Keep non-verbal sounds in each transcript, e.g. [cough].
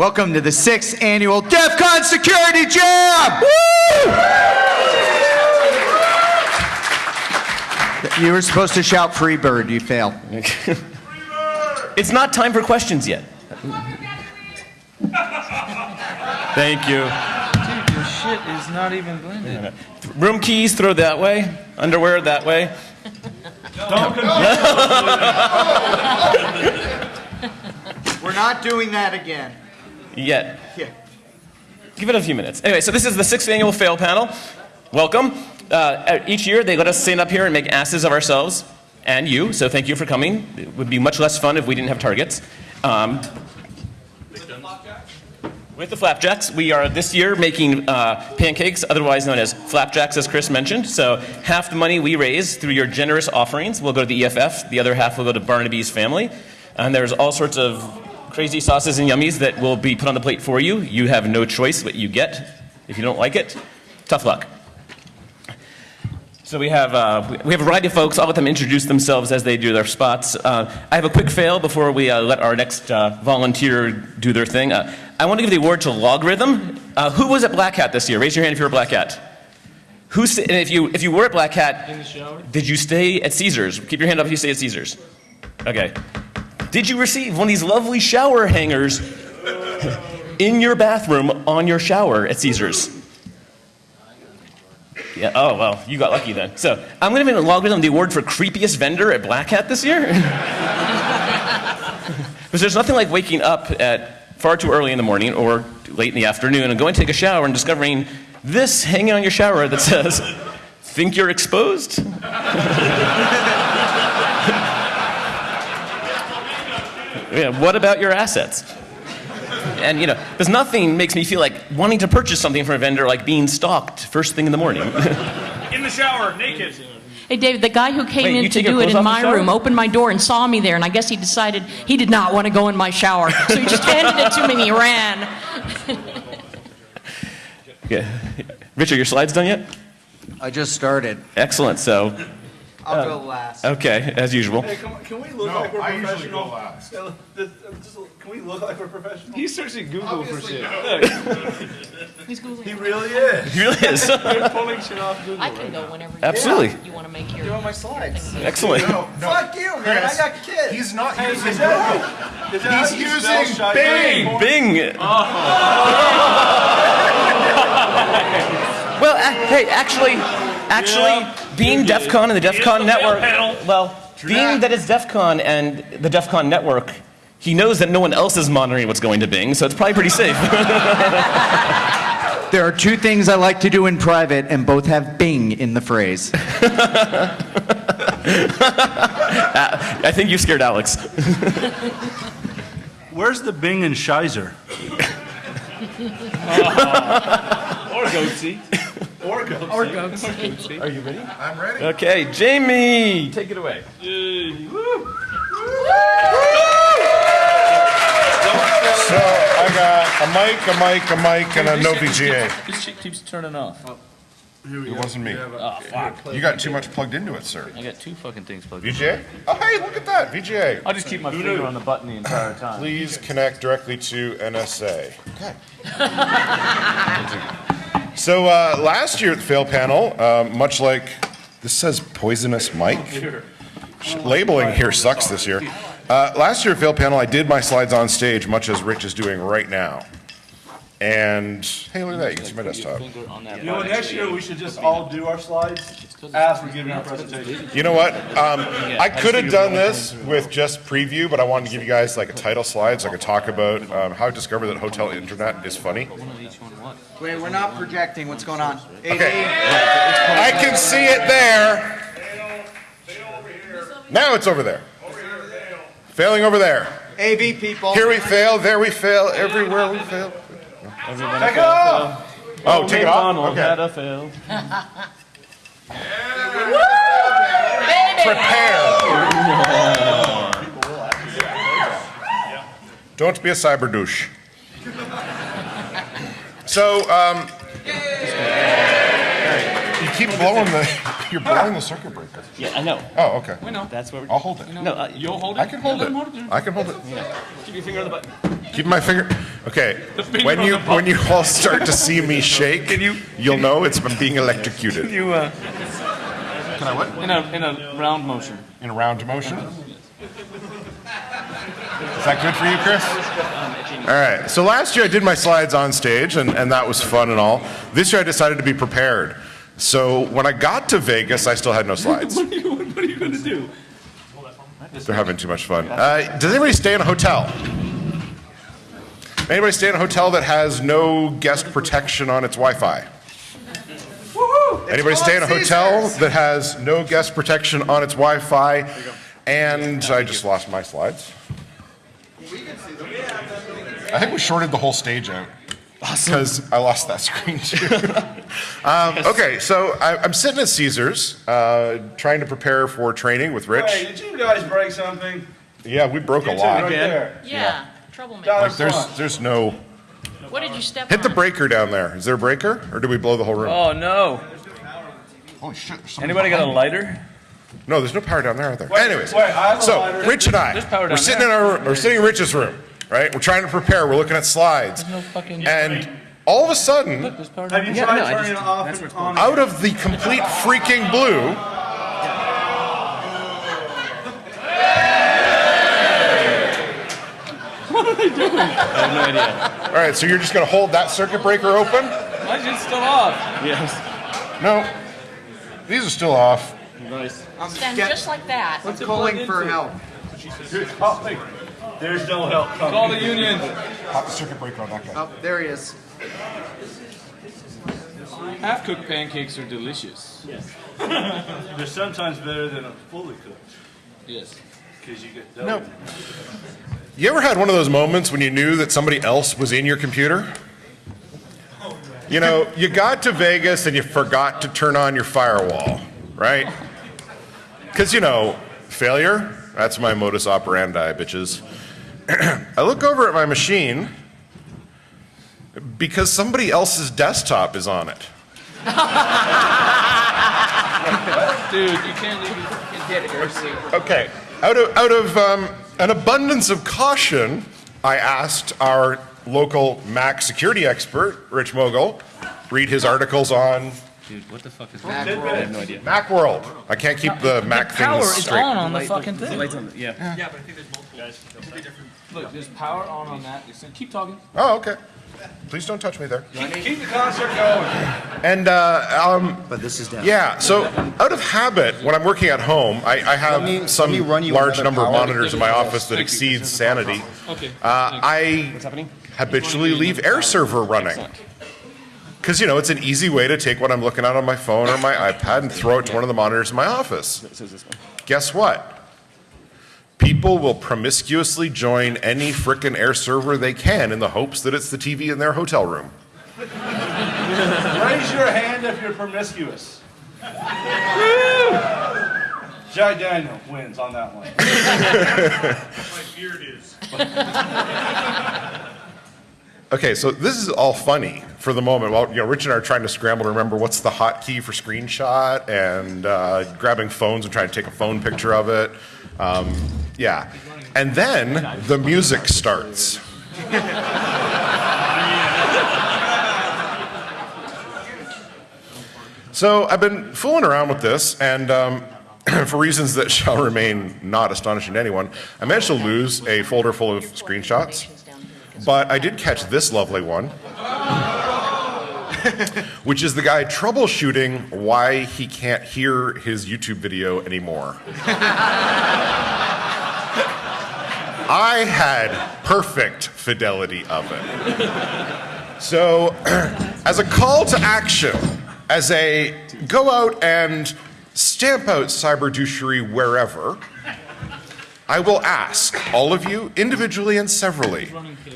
Welcome to the sixth annual DEF CON Security Jam! You were supposed to shout free bird, you failed. [laughs] It's not time for questions yet. Thank you. Dude, your shit is not even blended. [laughs] Room keys, throw that way. Underwear, that way. Don't [laughs] confuse We're not doing that again. Yet. Yeah. Give it a few minutes. Anyway, so this is the sixth annual fail panel. Welcome. Uh, each year they let us stand up here and make asses of ourselves and you, so thank you for coming. It would be much less fun if we didn't have targets. Um, with the flapjacks, we are this year making uh, pancakes, otherwise known as flapjacks, as Chris mentioned. So half the money we raise through your generous offerings will go to the EFF. The other half will go to Barnaby's family. And there's all sorts of crazy sauces and yummies that will be put on the plate for you. You have no choice what you get. If you don't like it, tough luck. So we have, uh, we have a variety of folks. I'll let them introduce themselves as they do their spots. Uh, I have a quick fail before we uh, let our next uh, volunteer do their thing. Uh, I want to give the award to LogRhythm. Uh, who was at Black Hat this year? Raise your hand if you were at Black Hat. Who, sta- and if you, if you were at Black Hat, In the shower? did you stay at Caesars? Keep your hand up if you stay at Caesars. Okay. Did you receive one of these lovely shower hangers [laughs] in your bathroom on your shower at Caesars? Yeah, oh, well, you got lucky then. So, I'm going to give LogRhythm the award for creepiest vendor at Black Hat this year. [laughs] Because there's nothing like waking up at far too early in the morning or late in the afternoon and going to take a shower and discovering this hanging on your shower that says, Think you're exposed? [laughs] yeah, what about your assets? And you know, because nothing makes me feel like wanting to purchase something from a vendor like being stalked first thing in the morning. [laughs] In the shower, naked. Hey, David, the guy who came Wait, in to do it in my room opened my door and saw me there, and I guess he decided he did not want to go in my shower. So he just handed it to me and he ran. [laughs] yeah. Richard, your slides done yet? I just started. Excellent. So, I'll go last. okay, as usual. Hey, can, can we look like we're I usually professional? go last. Yeah, this- uh, just- Can we look like we're professional? He's searching Google for shit. [laughs] He's Googling. He really is. He really is. [laughs] You're pulling shit off Google. I can go whenever you Absolutely. want. You want to make your. Doing my slides. Excellent. No, no. Fuck you, man. I got kids. He's not Hey, using is that- is that how He's you spell using shy Bing. anymore? Bing. [laughs] well, a- hey, actually, actually, being DEF CON and the DEF CON network, well, being that it's DEF CON and the DEF CON network, he knows that no one else is monitoring what's going to Bing, so it's probably pretty safe. [laughs] There are two things I like to do in private, and both have Bing in the phrase. [laughs] I think you scared Alex. [laughs] Where's the Bing and Shizer? Or goatse. Or go. Or goats. Are you ready? I'm ready. Okay, Jamie, take it away. So I got a mic, a mic, a mic, and a no VGA. This shit keeps turning off. It wasn't me. Oh, fuck. You got too much plugged into it, sir. I got two fucking things plugged in. VGA? Oh, hey, look at that. VGA. I'll just keep my finger on the button the entire time. Please connect directly to NSA. Okay. [laughs] [laughs] so uh, last year at the fail panel, um, much like this says poisonous Mike. Labeling here sucks this year. Uh, last year at fail panel, I did my slides on stage, much as Rich is doing right now. And hey, look at that! You can see my desktop. Finger on that You know, what, next year we should just all do our slides as we're giving our presentation. You know what? Um, I could have done this with just preview, but I wanted to give you guys like a title slide so I could talk about um, how I discovered that hotel internet is funny. One of each one what? Wait, we're not projecting. What's going on? Okay. I can see it there. Now it's over there. Failing over there. AV people. Here we fail, there we fail, everywhere we fail. Everybody Take it off. Oh, take it off? McDonald had Okay. a fail. Prepare. [laughs] Don't be a cyber douche. So, um, you keep blowing the, [laughs] you're blowing the circuit breaker. Yeah, I know. Oh, okay. That's what we're. I'll hold it. No, uh, You'll hold it? I can hold it. I can hold it. keep your finger on the button. Keep my finger. Okay. finger When on you the button. when you all start to see me [laughs] shake, you- you'll know it's from being electrocuted. You, uh, Can I what? In a, in a round motion. In a round motion. Is that good for you, Chris? All right. So last year I did my slides on stage, and, and that was fun and all. This year I decided to be prepared. So when I got to Vegas, I still had no [laughs] slides. What are you, what are you gonna do? They're having too much fun. Uh, does anybody stay in a hotel? Anybody stay in a hotel that has no guest protection on its Wi-Fi? Anybody stay in a hotel that has no guest protection on its Wi-Fi? And I just lost my slides. I think we shorted the whole stage out. Because I lost that [laughs] screen too. um, okay, so I, I'm sitting at Caesars, uh, trying to prepare for training with Rich. Hey, did you guys break something? Yeah, we broke a You two right lot. there. Yeah, troublemaker. Like there's there's no What did you step hit the breaker down there. Is there a breaker or do we blow the whole room? Oh, no. Holy shit! Anybody got a lighter? No, there's no power down there, are there? Wait, Anyways, wait, I have so lighter. Rich and I, There's power we're down sitting in our we're sitting in Rich's room, right? We're trying to prepare. We're looking at slides, No fucking. and all of a sudden, There's Have you down tried no, turning just- it off and on? out of the complete freaking blue, [laughs] What are they doing? I have no idea. all right. So you're just gonna hold that circuit breaker open? Mine's just still off. yes. No, these are still off. Nice. Stand just like that. What's it calling for help? There's no help coming. Call the union. Pop the circuit breaker on that guy. Oh, there he is. Half cooked pancakes are delicious. Yes. [laughs] They're sometimes better than a fully cooked, Yes. because you get dough. No. You ever had one of those moments when you knew that somebody else was in your computer? You know, you got to Vegas and you forgot to turn on your firewall, right? Because, you know, failure, that's my modus operandi, bitches. [clears throat] I look over at my machine because somebody else's desktop is on it. [laughs] Dude, you can't leave. You can't get it. Okay. Out of, out of um, an abundance of caution, I asked our local Mac security expert, Rich Mogull, read his articles on Dude, what the fuck is Mac that? roll. I have no idea. Macworld. I can't keep the Mac Power things is straight. on on the fucking thing. Lights on. The, yeah. Look, there's power on on that. Just keep talking. Oh, okay. Please don't touch me there. Keep, keep the concert going. And uh, um, But this is down. yeah, so out of habit, when I'm working at home, I, I have me- some run large another number of monitors in my office that Thank exceeds sanity. Okay. Uh, I habitually leave AirServer running. Because, you know, it's an easy way to take what I'm looking at on my phone or my [laughs] iPad and throw it to one of the monitors in my office. It says this one. Guess what? People will promiscuously join any frickin' AirServer they can in the hopes that it's the TV in their hotel room. Raise your hand if you're promiscuous. Jack Daniel wins on that one. [laughs] My beard is. okay, so this is all funny for the moment. While you know, Rich and I are trying to scramble to remember what's the hotkey for screenshot and uh, grabbing phones and trying to take a phone picture of it. Um, yeah, and then the music starts. so I've been fooling around with this, and um, [clears throat] for reasons that shall remain not astonishing to anyone, I managed to lose a folder full of screenshots. But I did catch this lovely one, [laughs] which is the guy troubleshooting why he can't hear his YouTube video anymore. [laughs] I had perfect fidelity of it. So, [clears throat] as a call to action, as a go out and stamp out cyber douchery wherever, I will ask all of you, individually and severally,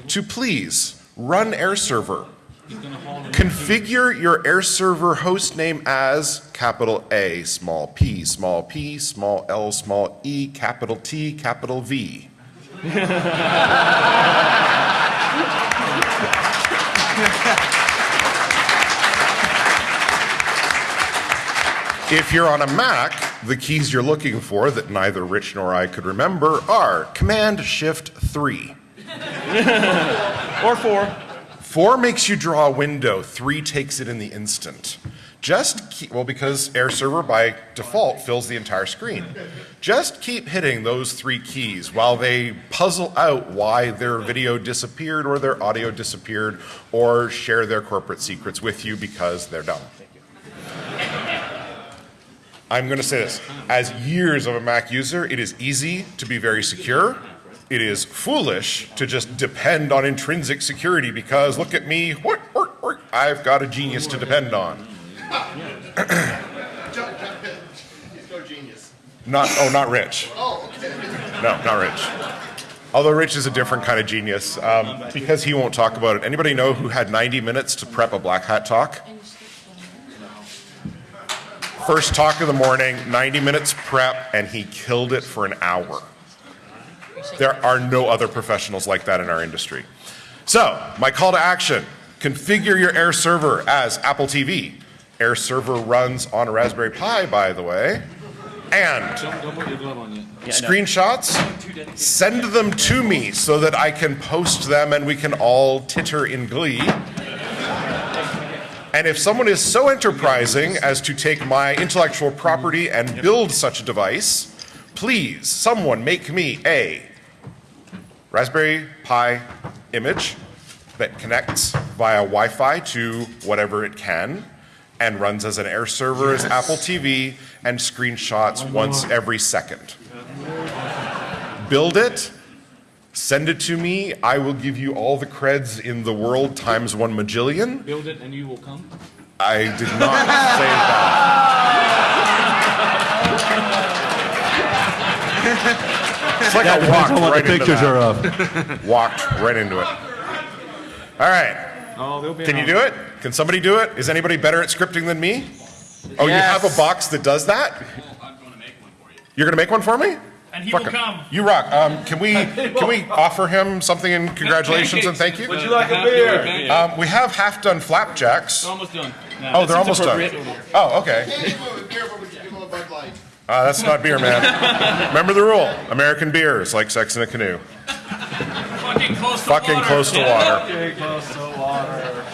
to please run AirServer. Configure your AirServer host name as capital A, small p, small p, small l, small e, capital T, capital V. [laughs] If you're on a Mac, the keys you're looking for that neither Rich nor I could remember are Command Shift 3. [laughs] Or four. Four makes you draw a window, three takes it in the instant. Just keep, well, because AirServer by default fills the entire screen. Just keep hitting those three keys while they puzzle out why their video disappeared or their audio disappeared or share their corporate secrets with you because they're dumb. I'm going to say this. As years of a Mac user, it is easy to be very secure. It is foolish to just depend on intrinsic security because look at me, I've got a genius to depend on. Not, oh, not Rich. No, not Rich. Although Rich is a different kind of genius, um, because he won't talk about it. Anybody know who had 90 minutes to prep a Black Hat talk? First talk of the morning, 90 minutes prep, and he killed it for an hour. There are no other professionals like that in our industry. So, my call to action configure your AirServer as Apple TV. AirServer runs on a Raspberry Pi, by the way. And Don't, don't put your glove on yet. screenshots, send them to me so that I can post them and we can all titter in glee. And if someone is so enterprising as to take my intellectual property and build such a device, please, someone make me a Raspberry Pi image that connects via Wi Fi to whatever it can and runs as an AirServer as Apple TV and screenshots once every second. Build it, send it to me. I will give you all the creds in the world times one majillion. Build it and you will come. I did not say that. [laughs] It's like I walked what right the into pictures that. are of. [laughs] Walked right into it. All right. Oh, they'll be Can you do it? Can somebody do it? Is anybody better at scripting than me? Oh, you have a box that does that? Well, [laughs] I'm going to make one for You're gonna make one for me? And he Fuck will it. come. You rock. Um, can we [laughs] can we offer him something in congratulations and thank you? Would you like a beer? Um, we have half done flapjacks. Almost done. Oh, they're almost done. Oh, okay. Uh, that's not beer, man. Remember the rule: American beer is like sex in a canoe. Fucking close to Fucking water. close to water. Okay, close to water.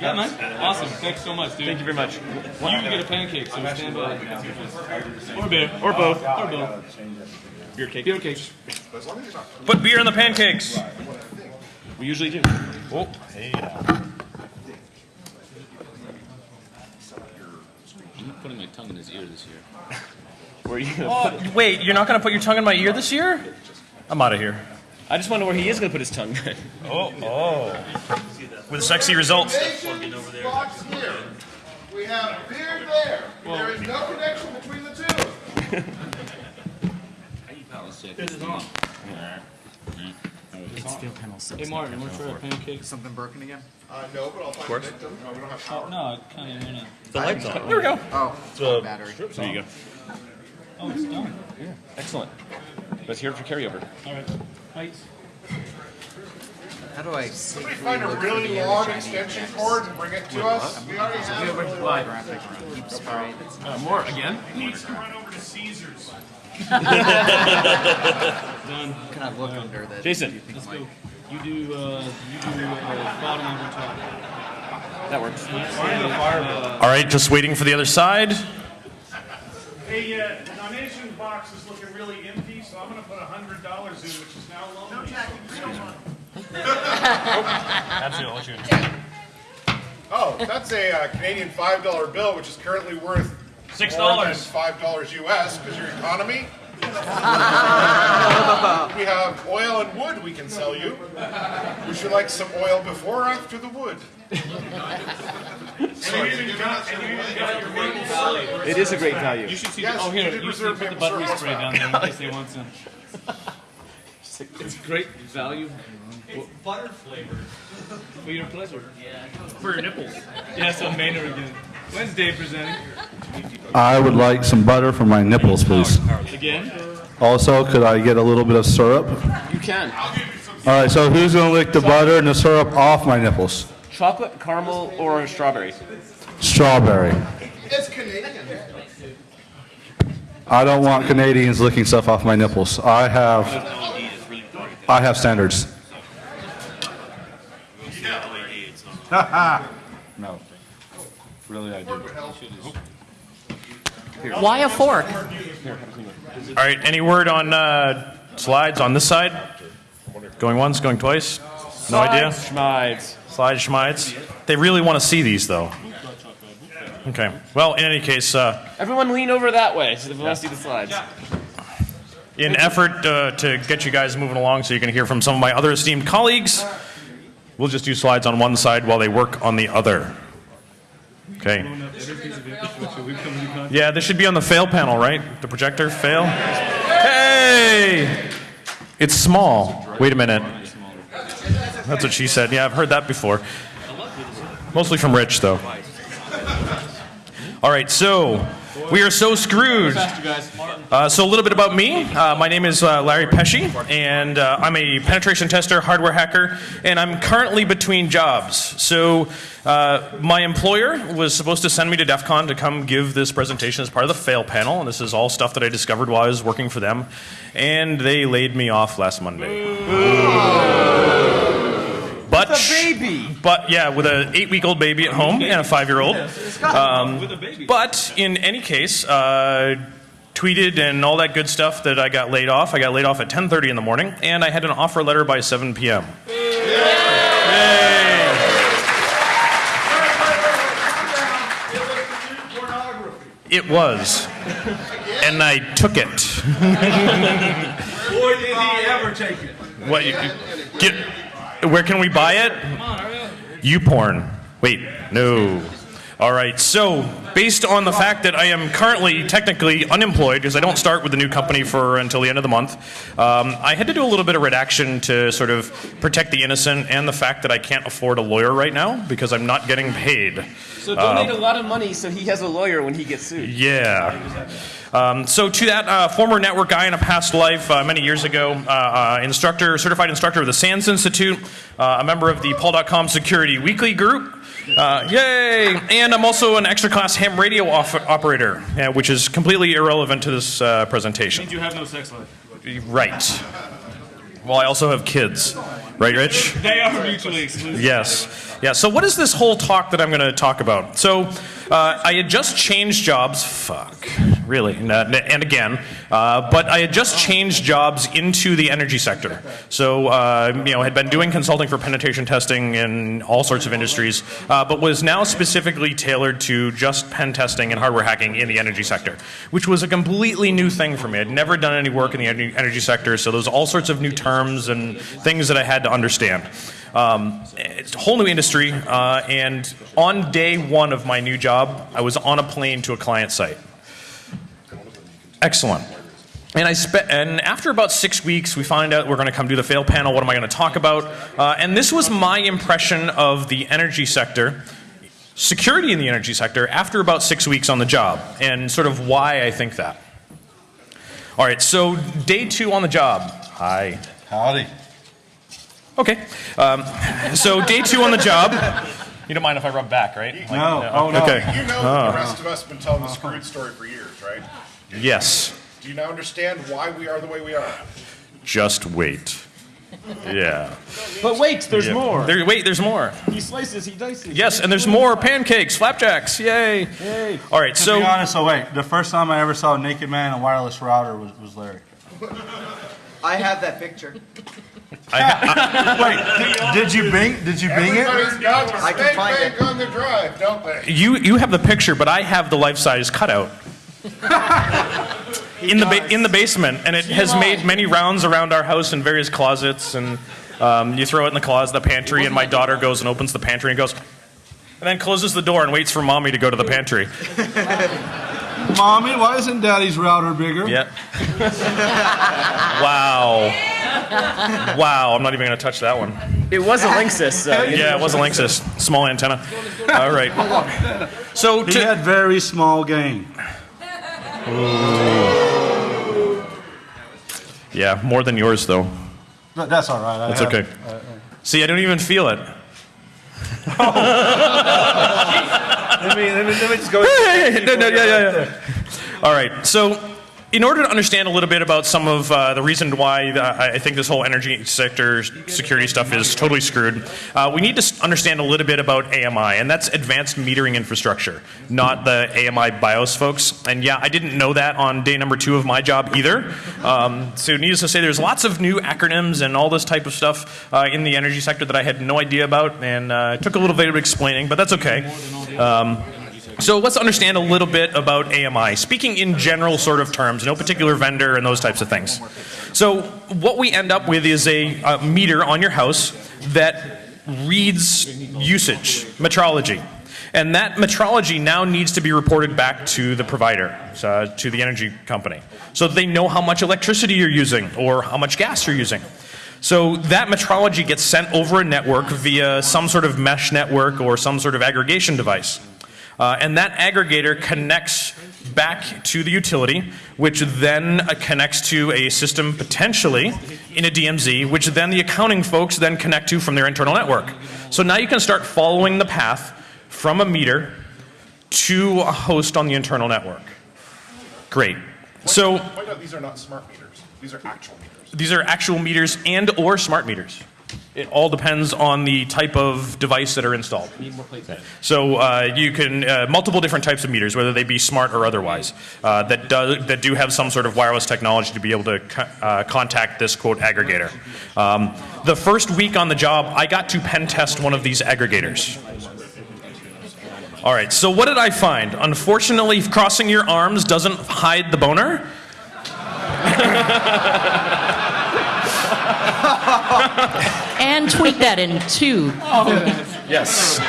Yeah, man. Awesome. Thanks so much, dude. Thank you very much. You get a pancake, so stand by. Or beer. Or both. Or both. Beer cake. Beer cakes. Put beer in the pancakes. We usually do. Oh, I'm not putting my tongue in his ear this year. [laughs] where are you gonna oh, put- wait, you're not going to put your tongue in my ear this year? I'm out of here. I just wonder where he is going to put his tongue. [laughs] oh, oh. With sexy results. box here. We have beer there. There is no connection between the two. This is on. Hey, Martin, want to try a pancake? Something broken again? Uh, no, but I'll find a victim. No, we don't have power. Oh, No, I kind of want to. The lights on. Here we go. Oh, battery. There you go. Oh, it's done. Yeah, excellent. Let's hear it for carryover. All right. Heights. How do I Somebody find a really long extension cord and bring it to us. We already have it. Uh, more again? Needs to run over to Caesars. Done. Can I look under the? Jason. Let's go. You do, uh, you do uh, bottom over top. That works. Uh, All right, just waiting for the other side. Hey, uh, the donation box is looking really empty, so I'm gonna put a hundred dollars in, which is now lonely. Absolutely, I'll let you in. Oh, that's a uh, Canadian five dollar bill, which is currently worth Six dollars. five dollars US because your economy. [laughs] we have oil and wood we can sell you. Would you like some oil before or after the wood? [laughs] And you even got, and you even got your maple syrup. It is a great value. You should see. Yes, the, oh, here. we did You should reserve put the maple buttery spray down there in case they want some. [laughs] It's great value. It's butter flavored. For your pleasure. Yeah. For your nipples. Yes, I'm Maynard again. When's Dave presenting? I would like some butter for my nipples, please. Again? Also, could I get a little bit of syrup? You can. All right, so who's gonna lick the butter and the syrup off my nipples? Chocolate, caramel, or strawberry? Strawberry. It's Canadian. I don't want Canadians licking stuff off my nipples. I have, I have standards. [laughs] No. Really, I do. Why a fork? All right, any word on uh, slides on this side? Going once, going twice? No idea? Schmides. Slide schmides? They really want to see these, though. Okay. Well, in any case, uh, Everyone lean over that way so if you want to see the slides. in effort uh, to get you guys moving along so you can hear from some of my other esteemed colleagues, we'll just do slides on one side while they work on the other. Okay. Yeah, this should be on the fail panel, right? The projector, fail. Hey! It's small. Wait a minute. That's what she said. Yeah, I've heard that before. Mostly from Rich, though. All right, so we are so screwed. Uh, so a little bit about me. Uh, my name is uh, Larry Pesce, and uh, I'm a penetration tester, hardware hacker, and I'm currently between jobs. So uh, my employer was supposed to send me to DEF CON to come give this presentation as part of the fail panel, and this is all stuff that I discovered while I was working for them, and they laid me off last Monday. But a baby. But yeah, with an eight-week-old baby at home and a five-year-old. Um, but in any case, uh, tweeted and all that good stuff that I got laid off. I got laid off at 10:30 in the morning, and I had an offer letter by 7 p.m. Yay! It was, and I took it. Boy, did he ever take it. What? You, get, where can we buy it? You porn. Wait, no. All right. So, based on the fact that I am currently technically unemployed because I don't start with the new company for until the end of the month, um, I had to do a little bit of redaction to sort of protect the innocent and the fact that I can't afford a lawyer right now because I'm not getting paid. So donate a lot of money so he has a lawyer when he gets sued. Yeah. Um, so to that uh, former network guy in a past life, uh, many years ago, uh, uh, instructor, certified instructor of the SANS Institute, uh, a member of the PaulDotCom Security Weekly Group. Uh, yay! And I'm also an extra class ham radio off- operator, uh, which is completely irrelevant to this uh, presentation. You have no sex life. Right. Well, I also have kids. Right, Rich? They are mutually exclusive. Yes. Yeah. So, what is this whole talk that I'm going to talk about? So, uh, I had just changed jobs. Fuck. Really. And, uh, and again. Uh, but I had just changed jobs into the energy sector. So, uh, you know, had been doing consulting for penetration testing in all sorts of industries, uh, but was now specifically tailored to just pen testing and hardware hacking in the energy sector, which was a completely new thing for me. I'd never done any work in the energy sector, so there was all sorts of new terms and things that I had to understand. Um, whole new industry, uh, and on day one of my new job, I was on a plane to a client site. Excellent. And I spent, and after about six weeks, we find out we're going to come do the fail panel. What am I going to talk about? Uh, and this was my impression of the energy sector, security in the energy sector, after about six weeks on the job, and sort of why I think that. All right, so day two on the job. Hi. Howdy. Okay. Um, so day two on the job. You don't mind if I rub back, right? Like, No. Oh, no. Okay. You know that the rest of us have been telling the screwed story for years, right? Yes. Do you now understand why we are the way we are? Just wait. Yeah. But wait, there's Yeah. more. There, wait, there's more. He slices, he dices. Yes, and there's more pancakes, flapjacks. Yay. Yay. All right, To so be honest, so wait, the first time I ever saw a naked man in a wireless router was, was Larry. I have that picture. [laughs] Wait, did you bing? Did you bing it? Everybody's got the I can spank find bank it. on the drive, don't they? you you have the picture, but I have the life-size cutout. [laughs] in the ba- in the basement, and it has made many rounds around our house in various closets, and um, you throw it in the closet, the pantry, and my daughter goes and opens the pantry and goes, and then closes the door and waits for mommy to go to the pantry. Mommy, why isn't Daddy's router bigger? Yeah. [laughs] wow. [laughs] Wow. I'm not even going to touch that one. It was a Linksys, uh, so. [laughs] Yeah, it was a Linksys. Small antenna. All right. So He had very small game. yeah, more than yours though. But that's all right. I That's have- okay. Uh, uh. See, I don't even feel it. [laughs] Let me, let me, let me just go. no, no, yeah, yeah, yeah. All right. So, in order to understand a little bit about some of uh, the reason why the, I think this whole energy sector security stuff is totally screwed, uh, we need to understand a little bit about AMI, and that's advanced metering infrastructure, not the AMI BIOS folks. And yeah, I didn't know that on day number two of my job either. Um, so, needless to say, there's lots of new acronyms and all this type of stuff uh, in the energy sector that I had no idea about, and uh, it took a little bit of explaining, but that's okay. Um, so let's understand a little bit about AMI, speaking in general sort of terms, no particular vendor and those types of things. So what we end up with is a, uh meter on your house that reads usage, metrology. And that metrology now needs to be reported back to the provider, uh, to the energy company, so they know how much electricity you're using or how much gas you're using. So that metrology gets sent over a network via some sort of mesh network or some sort of aggregation device. Uh, and that aggregator connects back to the utility, which then uh, connects to a system potentially in a DMZ, which then the accounting folks then connect to from their internal network. So now you can start following the path from a meter to a host on the internal network. Great. So Point out these are not smart meters. These are actual meters. these are actual meters and or smart meters. It all depends on the type of device that are installed. So uh, you can uh, multiple different types of meters, whether they be smart or otherwise, uh, that do that do have some sort of wireless technology to be able to co- uh, contact this quote aggregator. Um, the first week on the job, I got to pen test one of these aggregators. All right. So what did I find? Unfortunately, crossing your arms doesn't hide the boner. [laughs] [laughs] And tweet that in two. Yes.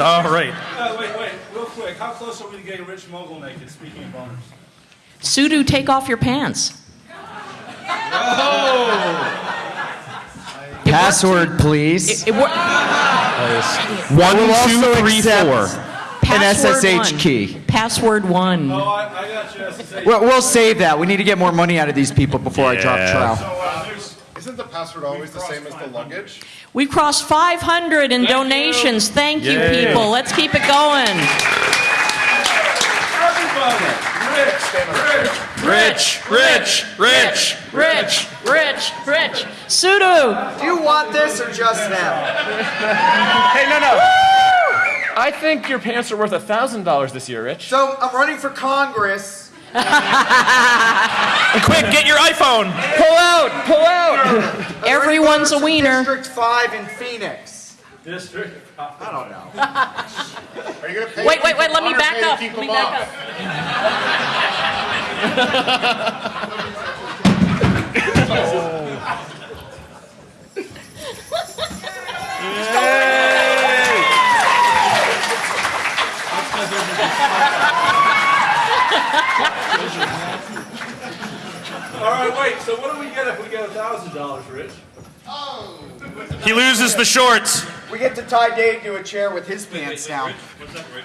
All right. Uh, wait, wait, real quick. How close are we to getting Rich Mogull naked? Speaking of boners. Sudo, take off your pants. Password, please. It, it wor- One, will two, also accept- four. password SSH one. key. Password one. Oh, I, I got you. SSH. We'll, we'll save that. We need to get more money out of these people before I drop Yeah. trowel. So, there's, Isn't the password always the same as the luggage? We crossed 500 in donations. Thank you, Yay. people. Let's keep it going. everybody. Rich, Rich, rich, rich. Rich, rich, rich. Sudo. Do you want this or just them? [laughs] Hey, no, no. I think your pants are worth a thousand dollars this year, Rich. So I'm running for Congress. [laughs] Quick, get your iPhone. Pull out! Pull out! Everyone's a wiener. District 5 in Phoenix. District. I don't know. [laughs] Are you gonna pay? Wait, wait, wait. Let me back or pay to up. Let me them back off? [laughs] up. All right, wait. So what do we get if we get a thousand dollars, Rich? Oh. He loses the shorts. We get to tie Dave to a chair with his pants down. What's up, Rich?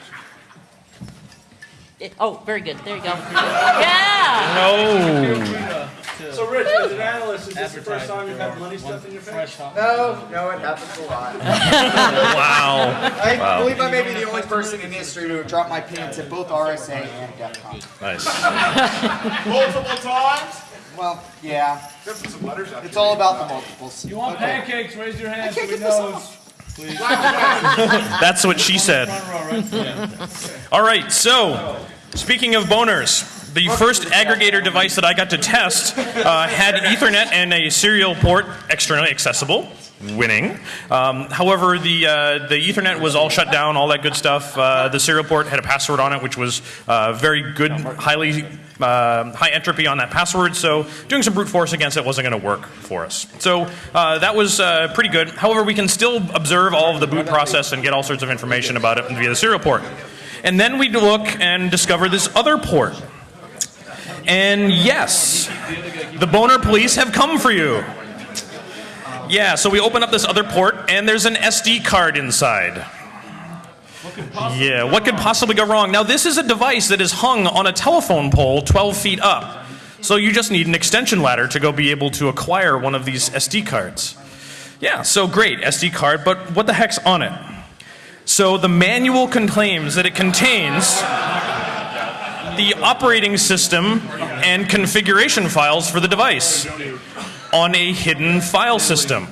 It- Oh, very good. There you go. [laughs] Yeah. No. So, Rich, as an analyst, is this the first time you've had money stuffed in your face? No, no, it happens a lot. Wow. I believe I may be the only person in history to have dropped my pants at both RSA and DEF CON. Nice. [laughs] Multiple times? Well, yeah. There's some letters out It's all about the multiples. You want Okay. pancakes? Raise your hand I so can't we get this know. off. [laughs] That's what she said. All right, so speaking of boners, the first aggregator device that I got to test uh, had Ethernet and a serial port externally accessible. Winning. Um, however, the uh, the Ethernet was all shut down, all that good stuff. Uh, the serial port had a password on it, which was uh, very good, highly uh, high entropy on that password. So doing some brute force against it wasn't going to work for us. So uh, that was uh, pretty good. However, we can still observe all of the boot process and get all sorts of information about it via the serial port. And then we look and discover this other port. And yes, the boner police have come for you. Yeah, so we open up this other port, and there's an SD card inside. Yeah, what could possibly go wrong? Now, this is a device that is hung on a telephone pole 12 feet up. So you just need an extension ladder to go be able to acquire one of these SD cards. Yeah, so great, SD card, but what the heck's on it? So the manual claims that it contains the operating system and configuration files for the device on a hidden file system.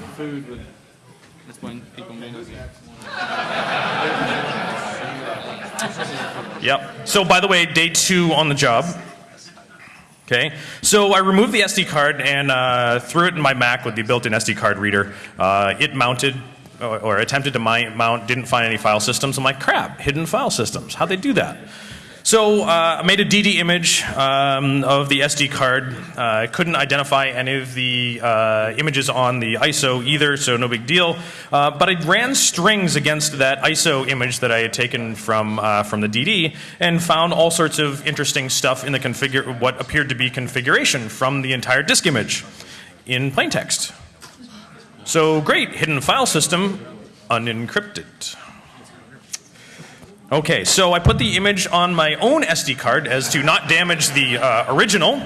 Yep. So by the way, day two on the job. Okay, so I removed the SD card and uh, threw it in my Mac with the built-in SD card reader. Uh, it mounted or, or attempted to mount, didn't find any file systems. I'm like, crap, hidden file systems. How'd they do that? So uh, I made a DD image um, of the SD card. Uh, I couldn't identify any of the uh, images on the ISO either, so no big deal. Uh, but I ran strings against that ISO image that I had taken from uh, from the DD and found all sorts of interesting stuff in the configure what appeared to be configuration from the entire disk image in plain text. So great, hidden file system, unencrypted. Okay, so I put the image on my own SD card as to not damage the uh, original.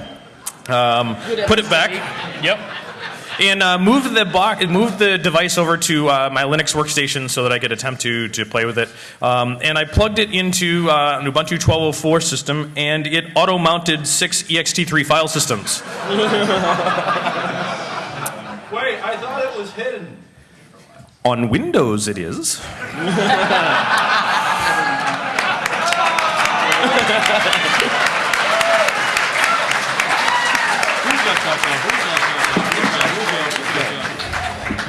Um, put it back. Yep. And uh, moved the box, moved the device over to uh, my Linux workstation so that I could attempt to to play with it. Um, and I plugged it into uh, an Ubuntu 12.04 system, and it auto-mounted six ext3 file systems. [laughs] Wait, I thought it was hidden. On Windows, it is. [laughs]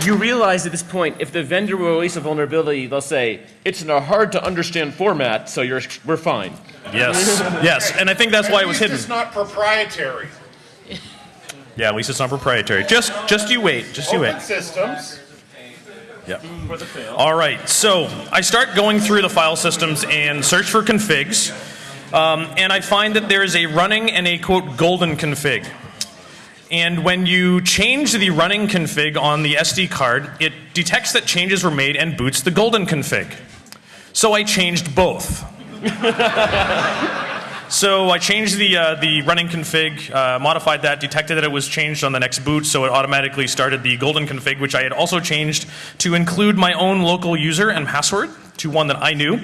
You realize at this point, if the vendor will release a vulnerability, they'll say, it's in a hard to understand format, so you're, we're fine. Yes, yes, and I think that's why it was hidden. It's not proprietary. Yeah, at least it's not proprietary. Just, just you wait. Just you Open wait. systems. Yeah. All right. So I start going through the file systems and search for configs, um, and I find that there is a running and a quote golden config. And when you change the running config on the SD card, it detects that changes were made and boots the golden config. So I changed both. [laughs] So I changed the uh, the running config, uh, modified that, detected that it was changed on the next boot, so it automatically started the golden config, which I had also changed to include my own local user and password to one that I knew.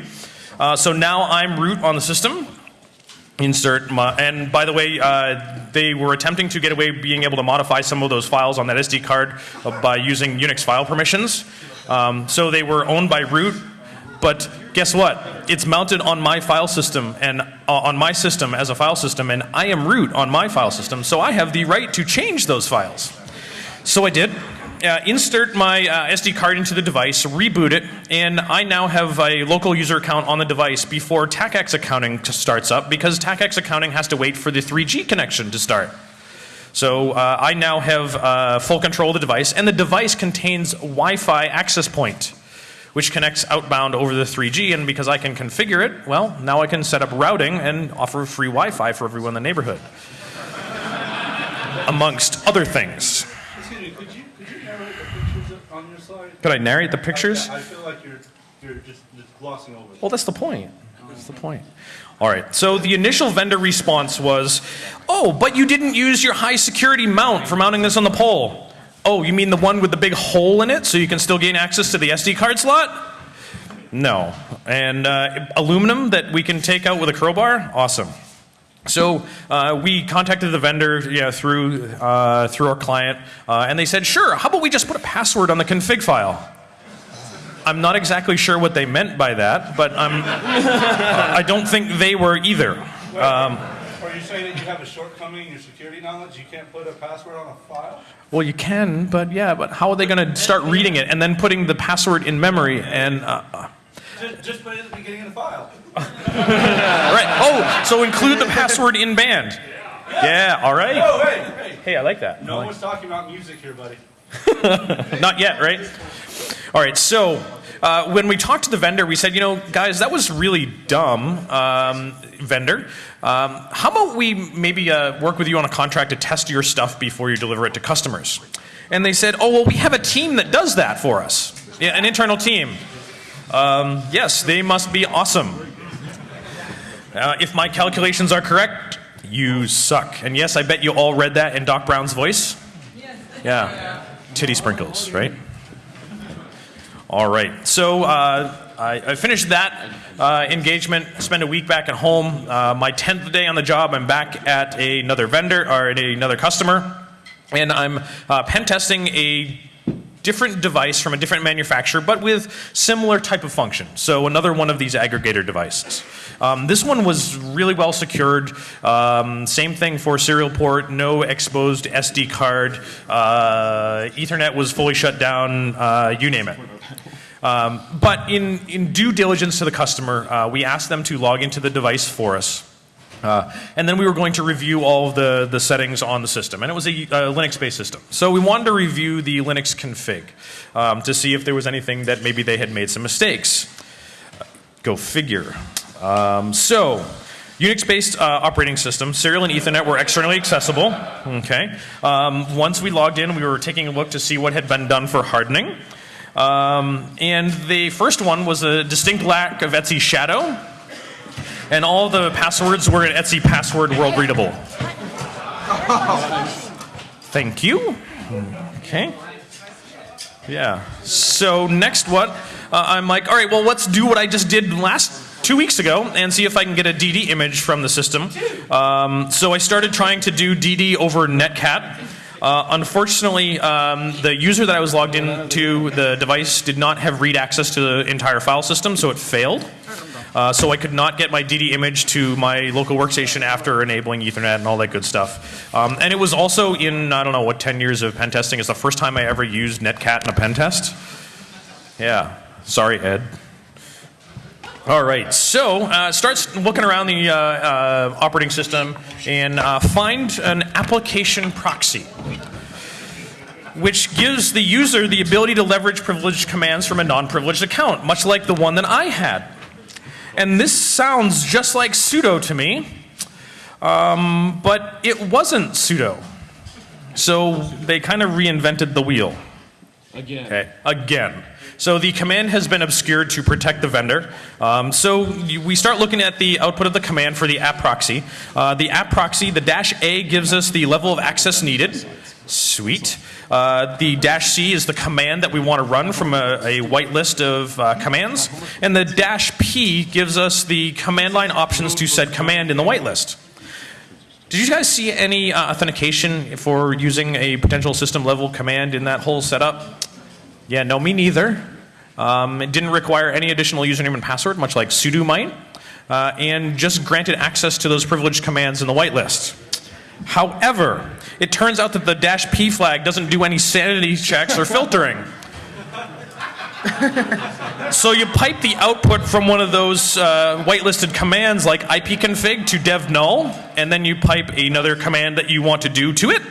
Uh, so now I'm root on the system. Insert and by the way, uh, they were attempting to get away being able to modify some of those files on that SD card uh, by using Unix file permissions. Um, so they were owned by root, but guess what? It's mounted on my file system and uh, on my system as a file system, and I am root on my file system, so I have the right to change those files. So I did. Uh, insert my uh, SD card into the device, reboot it, and I now have a local user account on the device before TACACS accounting starts up because TACACS accounting has to wait for the 3G connection to start. So uh, I now have uh, full control of the device, and the device contains Wi-Fi access point, which connects outbound over the 3G. And because I can configure it, well, now I can set up routing and offer free Wi-Fi for everyone in the neighborhood, [laughs] amongst other things. Excuse me, could you, could you narrate the pictures on your slide? Could I narrate the pictures? I feel like you're, you're just, just glossing over. Well, that's the point. That's the point. All right. So the initial vendor response was, "Oh, but you didn't use your high security mount for mounting this on the pole." Oh, you mean the one with the big hole in it, so you can still gain access to the SD card slot? No. And uh, aluminum that we can take out with a crowbar? Awesome. So uh, we contacted the vendor you know, through uh, through our client, uh, and they said, "Sure. How about we just put a password on the config file?" I'm not exactly sure what they meant by that, but I'm, I don't think they were either. Um, Are you saying that you have a shortcoming in your security knowledge? You can't put a password on a file? well, you can, but yeah, but how are they going to start reading it and then putting the password in memory? And uh, Just, just put it at the beginning of the file. [laughs] right, oh, so include the password in band. Yeah, all right. Oh, hey, hey. Hey, I like that. No one's talking about music here, buddy. [laughs] Not yet, right? All right, so uh, when we talked to the vendor, we said, you know, guys, that was really dumb, um, vendor. Um, how about we maybe uh, work with you on a contract to test your stuff before you deliver it to customers? And they said, oh, well, we have a team that does that for us, yeah, an internal team. Um, yes, they must be awesome. Uh, if my calculations are correct, you suck. And yes, I bet you all read that in Doc Brown's voice. Yeah. Titty sprinkles, right? All right. So uh, I, I finished that uh, engagement, spent a week back at home. Uh, my 10th day on the job, I'm back at another vendor or at another customer, and I'm uh, pen testing a different device from a different manufacturer, but with similar type of function. So another one of these aggregator devices. Um, this one was really well secured. Um, same thing for serial port, no exposed SD card. Uh, Ethernet was fully shut down. Uh, you name it. Um, but in, in due diligence to the customer, uh, we asked them to log into the device for us. Uh, and then we were going to review all of the, the settings on the system. And it was a, Linux-based system. So we wanted to review the Linux config um, to see if there was anything that maybe they had made some mistakes. Go figure. Um, so, Unix-based uh, operating system, serial and Ethernet were externally accessible. Okay. Um, once we logged in, we were taking a look to see what had been done for hardening. Um, and the first one was a distinct lack of /etc shadow, and all the passwords were in /etc password world readable. Thank you. Okay. Yeah. So next, what? Uh, I'm like, all right. Well, let's do what I just did last two weeks ago and see if I can get a DD image from the system. Um, so I started trying to do DD over Netcat. Uh, unfortunately, um, the user that I was logged into the device did not have read access to the entire file system, so it failed. Uh, so I could not get my DD image to my local workstation after enabling Ethernet and all that good stuff. Um, and it was also in, I don't know, what, 10 years of pen testing. It's the first time I ever used Netcat in a pen test. Yeah. Sorry, Ed. All right, so uh, start looking around the uh, uh, operating system and uh, find an application proxy, which gives the user the ability to leverage privileged commands from a non-privileged account, much like the one that I had. And this sounds just like sudo to me, um, but it wasn't sudo. So they kind of reinvented the wheel. Again. Okay, again. So the command has been obscured to protect the vendor. Um, so we start looking at the output of the command for the app proxy. Uh, the app proxy, the dash A gives us the level of access needed. Sweet. Uh, the dash C is the command that we want to run from a, a white list of uh, commands. And the dash P gives us the command line options to said command in the whitelist. Did you guys see any uh, authentication for using a potential system level command in that whole setup? Yeah, no, me neither. Um, it didn't require any additional username and password, much like sudo might, uh, and just granted access to those privileged commands in the whitelist. However, it turns out that the dash P flag doesn't do any sanity checks or filtering. [laughs] so you pipe the output from one of those uh, whitelisted commands like ipconfig to dev null, and then you pipe another command that you want to do to it,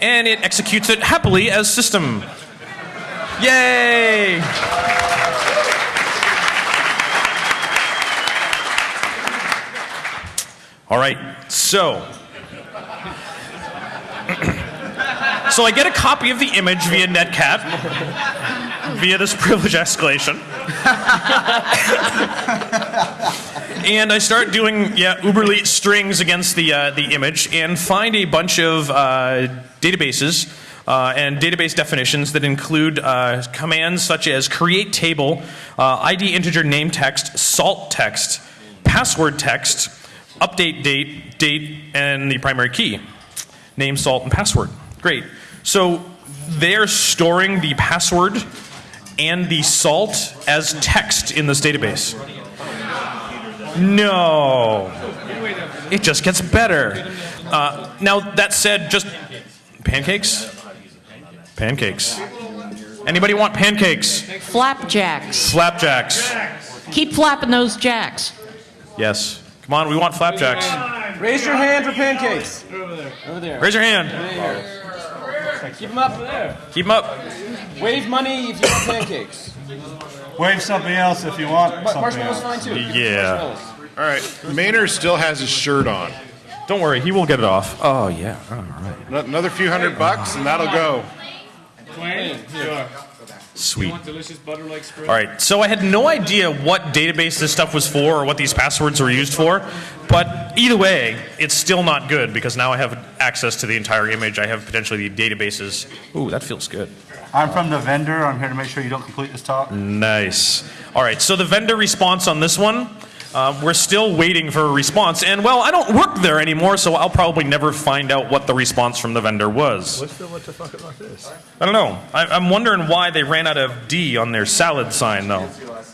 and it executes it happily as system. Yay! All right, so. So I get a copy of the image via Netcat, via this privilege escalation. and I start doing yeah uberleet strings against the uh, the image and find a bunch of uh, databases uh, and database definitions that include uh, commands such as create table, uh, ID integer name text, salt text, password text, update date, date, and the primary key. Name, salt, and password. Great. So they're storing the password and the salt as text in this database. No. It just gets better. Uh, now, that said, just pancakes? Pancakes. Anybody want pancakes? Flapjacks. Flapjacks. Keep flapping those jacks. Yes. Come on, we want flapjacks. Raise your hand for pancakes. Over there. Raise your hand. Keep them up there. Keep them up. Wave money if you want pancakes. Wave something else if you want Mar- something marshmallows else. fine too. Yeah. All right, Maynard still has his shirt on. Don't worry, he will get it off. Oh, yeah. All right. Another few hundred bucks, and that'll go. Twain? Sure. Sweet. delicious butter like spread? All right, so I had no idea what database this stuff was for or what these passwords were used for, but either way, it's still not good because now I have access to the entire image. I have potentially the databases. Ooh, that feels good. I'm from the vendor. I'm here to make sure you don't complete this talk. Nice. All right, so the vendor response on this one, uh, we're still waiting for a response. And well, I don't work there anymore, so I'll probably never find out what the response from the vendor was. What's the, what the fuck about this? I don't know. I, I'm wondering why they ran out of D on their salad sign, though.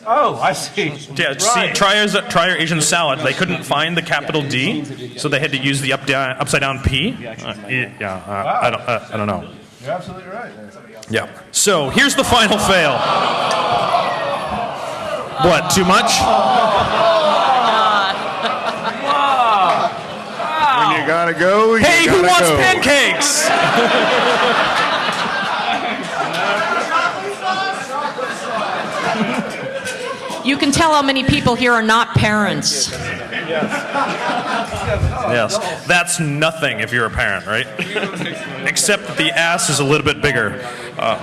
Oh, I see. Yeah, see, try our Asian salad. They couldn't find the capital D, so they had to use the up down, upside down P. Uh, yeah, uh, I, don't, uh, I don't know. You're absolutely right. Yeah. So here's the final fail. What, too much? When you gotta go, you Hey, who gotta wants go. pancakes? [laughs] You can tell how many people here are not parents. Yes. That's nothing if you're a parent, right? [laughs] Except that the ass is a little bit bigger. Uh,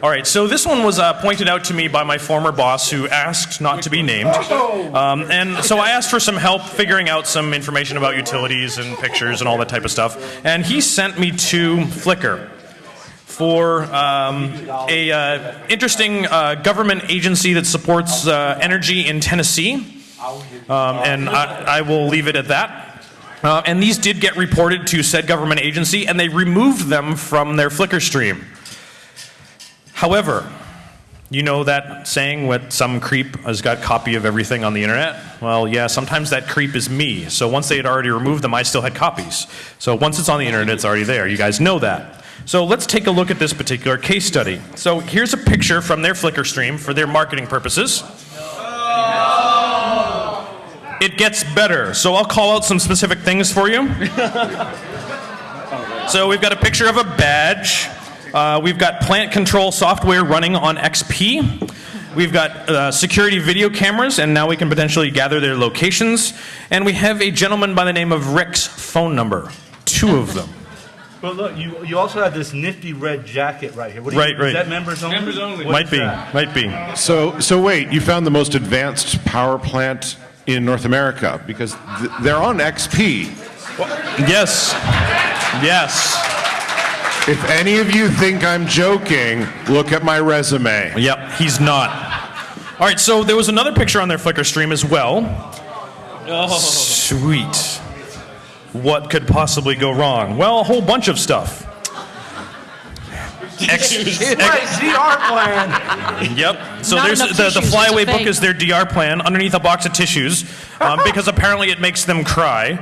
all right, so this one was uh, pointed out to me by my former boss who asked not to be named. Um, and so I asked for some help figuring out some information about utilities and pictures and all that type of stuff. And he sent me to Flickr for um, a uh, interesting uh, government agency that supports uh, energy in Tennessee. Um, and I, I will leave it at that. Uh, and these did get reported to said government agency, and they removed them from their Flickr stream. However, you know that saying what some creep has got copy of everything on the internet? Well, yeah, sometimes that creep is me. So once they had already removed them, I still had copies. So once it's on the internet, it's already there. You guys know that. So let's take a look at this particular case study. So here's a picture from their Flickr stream for their marketing purposes. It gets better. So I'll call out some specific things for you. [laughs] so we've got a picture of a badge. Uh, we've got plant control software running on XP. We've got uh, security video cameras, and now we can potentially gather their locations. And we have a gentleman by the name of Rick's phone number. Two of them. But look, you, you also have this nifty red jacket right here. What do you, Right, right. Is that members only? Members only. What Might be, that? might be. So, so wait, you found the most advanced power plant in North America because th- they're on XP. Yes. Yes. If any of you think I'm joking, look at my resume. Yep, he's not. All right, so there was another picture on their Flickr stream as well. Oh. Sweet. What could possibly go wrong? Well, a whole bunch of stuff. Ex- Right, DR plan. Yep. So Not there's enough the, the tissues, it's flyaway a book fake. is their DR plan underneath a box of tissues um, because apparently it makes them cry.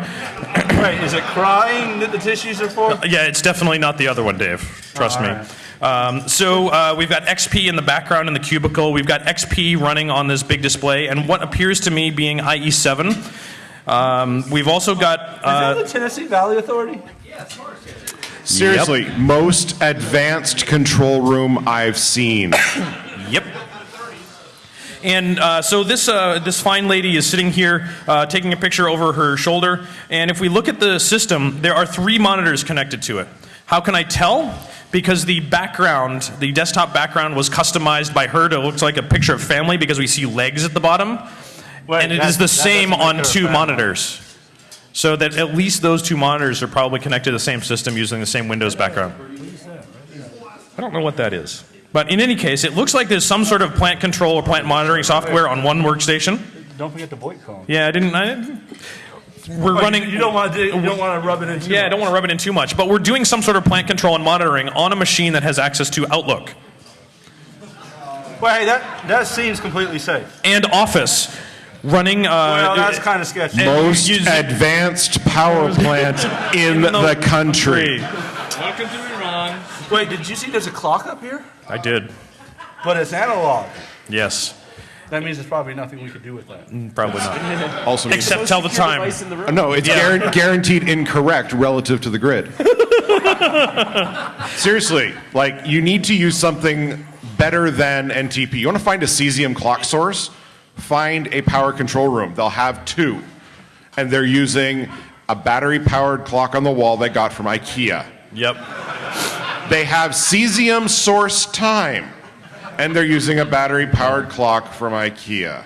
[coughs] Right, is it crying that the tissues are for? Yeah, it's definitely not the other one, Dave. Trust me. Um, so uh, we've got XP in the background in the cubicle. We've got XP running on this big display, and what appears to me being IE7. Um, we've also got. Is Uh, that the Tennessee Valley Authority? Seriously, most advanced control room I've seen. [coughs] Yep. And uh, so this uh, this fine lady is sitting here uh, taking a picture over her shoulder. And if we look at the system, there are three monitors connected to it. How can I tell? Because the background, the desktop background, was customized by her to look like a picture of family because we see legs at the bottom. Wait, and it is the same on two family. monitors. So that at least those two monitors are probably connected to the same system using the same Windows background. I don't know what that is. But in any case, it looks like there's some sort of plant control or plant monitoring software on one workstation. Don't forget the VoIP call. Yeah, I didn't. I didn't we're oh, running. You, don't want to. You don't want to rub it in too yeah, I don't want to rub it in too much, but we're doing some sort of plant control and monitoring on a machine that has access to Outlook Well, hey, that that seems completely safe. and Office, running. Uh, Well, that's kind of sketchy. Most use- advanced power [laughs] plant in the country. Welcome to Iran. Wait, did you see there's a clock up here? I did. But it's analog. Yes, That means there's probably nothing we could do with that. probably not. [laughs] Also, Except tell the time. Uh, no, it's Yeah. guaran- guaranteed incorrect relative to the grid. [laughs] Seriously, like you need to use something better than NTP. You want to find a cesium clock source? Find a power control room. They'll have two, and they're using a battery-powered clock on the wall they got from IKEA. Yep. They have cesium source time, and they're using a battery-powered clock from IKEA.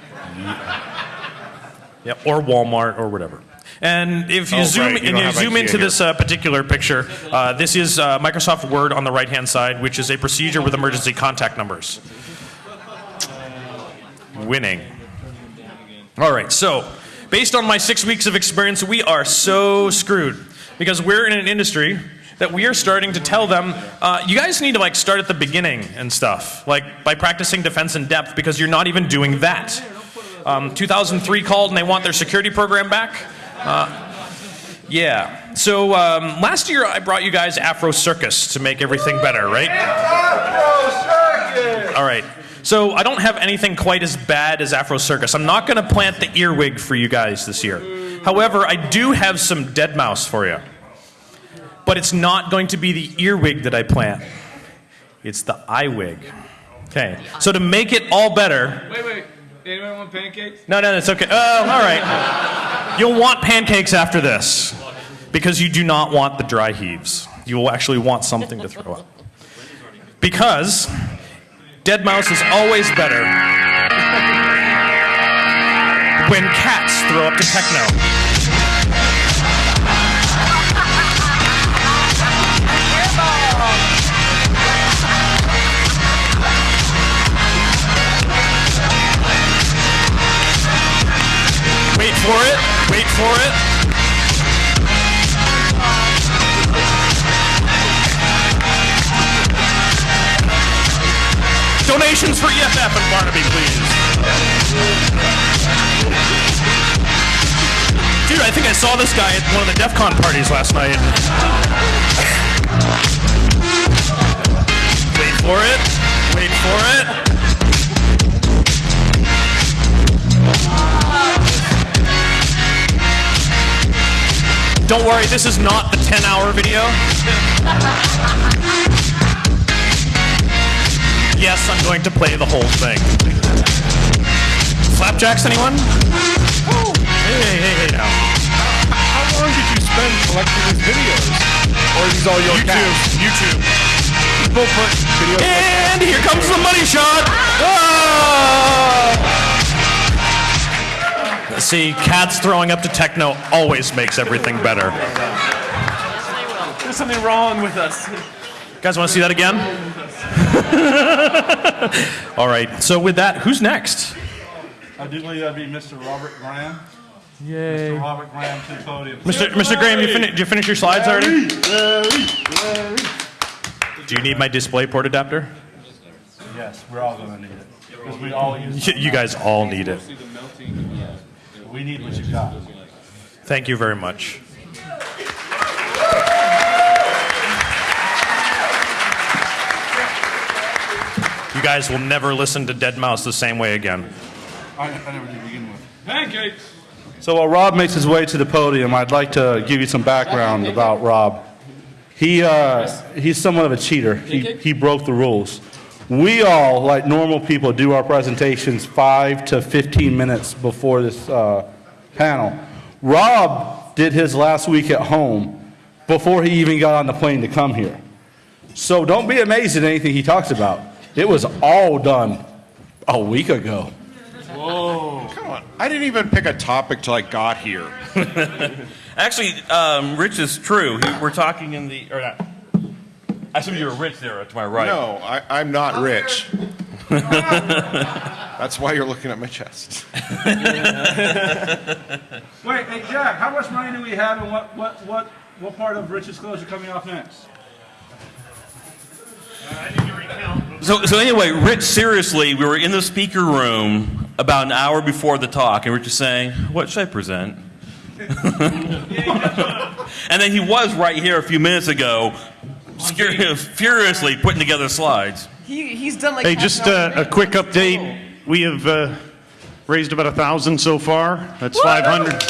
Yep, or Walmart or whatever. And if you Oh, zoom right, you and you zoom IKEA into here. this uh, particular picture, uh, this is uh, Microsoft Word on the right-hand side, which is a procedure with emergency contact numbers. Winning. All right, so based on my six weeks of experience, we are so screwed because we're in an industry that we are starting to tell them, uh, you guys need to like start at the beginning and stuff, like by practicing defense in depth because you're not even doing that. Um, 2003 called and they want their security program back. Uh, yeah. So um, last year I brought you guys Afro Circus to make everything better, right? All right. So I don't have anything quite as bad as Afro Circus. I'm not going to plant the earwig for you guys this year. However, I do have some deadmau5 for you. But it's not going to be the earwig that I plant. It's the eye wig. Okay. So to make it all better, Wait, wait. Anyone want pancakes? no, no, it's okay. Oh, all right. You'll want pancakes after this because you do not want the dry heaves. You will actually want something to throw up. Because deadmau5 is always better when cats throw up to techno. Wait for it. Wait for it. Donations for EFF and Barnaby, please. Dude, I think I saw this guy at one of the DEF CON parties last night. Wait for it. Wait for it. Don't worry, this is not the 10 hour video. Yes, I'm going to play the whole thing. Flapjacks, anyone? Hey, hey, hey, hey now. How long did you spend collecting these videos? Or are these all your YouTube, YouTube. People put videos. And here comes the money shot. Ah! See, cats throwing up to techno always makes everything better. There's something wrong with us. You Guys, want to see that again? [laughs] All right. So with that, who's next? I do believe that'd be Mr. Robert Graham. Yay. Mr. Robert Graham to the podium. Mr. Mr. Graham, you fin- did you finish your slides already? Do you need my display port adapter? Yes, we're all gonna need it. Because we all use Y- You guys all need it. We need what you got. Thank you very much. You guys will never listen to deadmau5 the same way again. I, I never did begin with. Pancakes. So while Rob makes his way to the podium, I'd like to give you some background about Rob. He, uh, he's somewhat of a cheater. He, he broke the rules. We all, like normal people, do our presentations five to 15 minutes before this uh, panel. Rob did his last week at home before he even got on the plane to come here. So don't be amazed at anything he talks about. It was all done a week ago. Whoa. Come on. I didn't even pick a topic till I got here. [laughs] Actually, um, Rich is true. He, we're talking in the or not. I assume you were Rich there to my right. No, I, I'm not rich. [laughs] That's why you're looking at my chest. [laughs] Wait, hey Jack, how much money do we have and what, what, what, what part of Rich's clothes are coming off next? So, so anyway, Rich, seriously, we were in the speaker room about an hour before the talk, and Rich was saying, "What should I present?" [laughs] and then he was right here a few minutes ago, scur- furiously putting together slides. He, he's done like Hey, just uh, a quick update. We have uh, raised about a thousand so far. That's 500. It's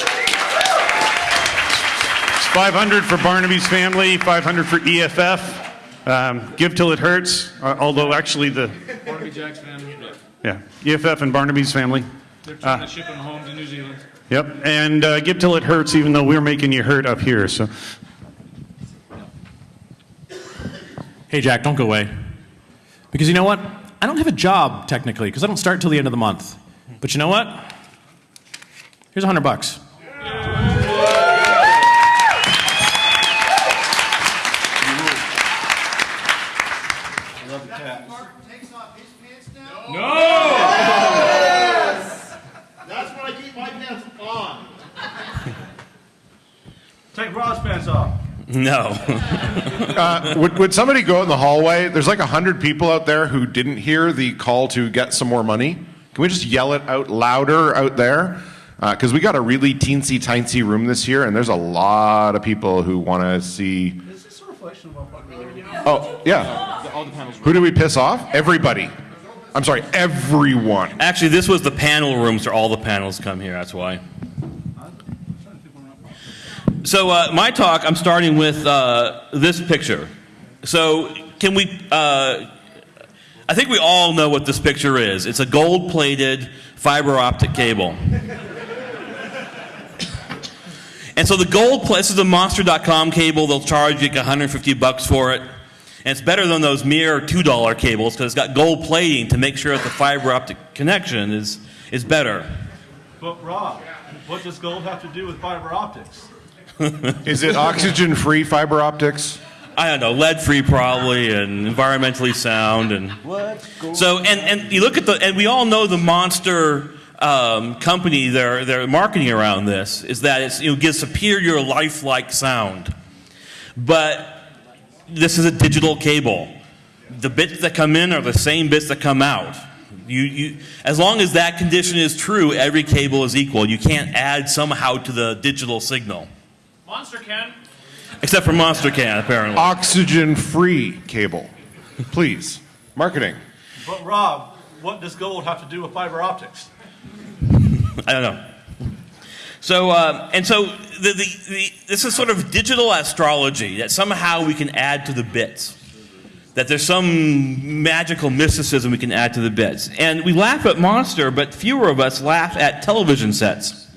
500 for Barnaby's family, 500 for EFF. Um, give till it hurts. Uh, although actually the Barnaby Jack's family. yeah EFF and Barnaby's family. They're trying to ship them home to New Zealand. Yep, and uh, give till it hurts, even though we're making you hurt up here. So Hey, Jack, don't go away. Because you know what? I don't have a job, technically, because I don't start till the end of the month. But you know what? Here's a hundred bucks. takes off his pants now? No! That's when I keep my pants on. Take Rob's pants off. No. [laughs] Uh, would, would somebody go out in the hallway? There's like 100 people out there who didn't hear the call to get some more money. Can we just yell it out louder out there? Because we got a really teensy tiny room this year, and there's a lot of people who want to see. Is this a reflection of our popularity? Oh, yeah. All the panels Who did we piss off? Everybody. I'm sorry, everyone. Actually, this was the panel room, so all the panels come here. That's why. So uh, my talk, I'm starting with uh, this picture. So can we? Uh, I think we all know what this picture is. It's a gold-plated fiber optic cable. And so the gold, this is a Monster.com cable. They'll charge you like 150 bucks for it. And it's better than those mere $2 cables because it's got gold plating to make sure that the fiber optic connection is, is better. But Rob, what does gold have to do with fiber optics? [laughs] Is it oxygen free fiber optics? I don't know, lead free probably, and environmentally sound, and so and and you look at the and we all know the monster um, company they're marketing around this is that it's you know gives superior lifelike sound, but this is a digital cable. The bits that come in are the same bits that come out. You, you, as long as that condition is true, every cable is equal. You can't add somehow to the digital signal, Monster can. except for Monster can apparently. Oxygen free cable. Please. Marketing. But Rob, what does gold have to do with fiber optics? [laughs] I don't know. So, uh, and so the, the, the, this is sort of digital astrology that somehow we can add to the bits. That there's some magical mysticism we can add to the bits. And we laugh at Monster, but fewer of us laugh at television sets.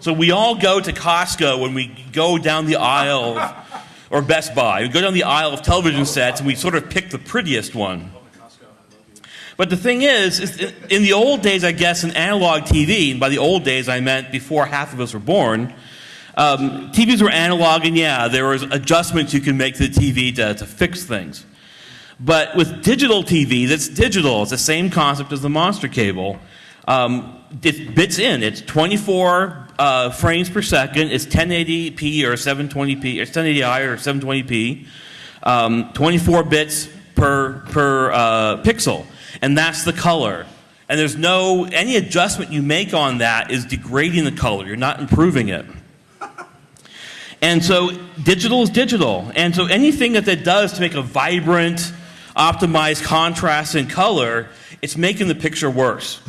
So we all go to Costco when we go down the aisle, of, or Best Buy. We go down the aisle of television sets and we sort of pick the prettiest one. But the thing is, is in- the old days, I guess, in analog TV, and by the old days I meant before half of us were born, um, TVs were analog, and yeah, there was adjustments you can make to the TV to, to fix things. But with digital TV, that's digital. It's the same concept as the monster cable. Um, it bits in. It's 24 uh, frames per second. It's 1080p or 720p, or 1080i or 720p. Um, 24 bits per per uh, pixel, and that's the color. And there's no any adjustment you make on that is degrading the color. You're not improving it. And so digital is digital. And so anything that that does to make a vibrant, optimized contrast and color, it's making the picture worse.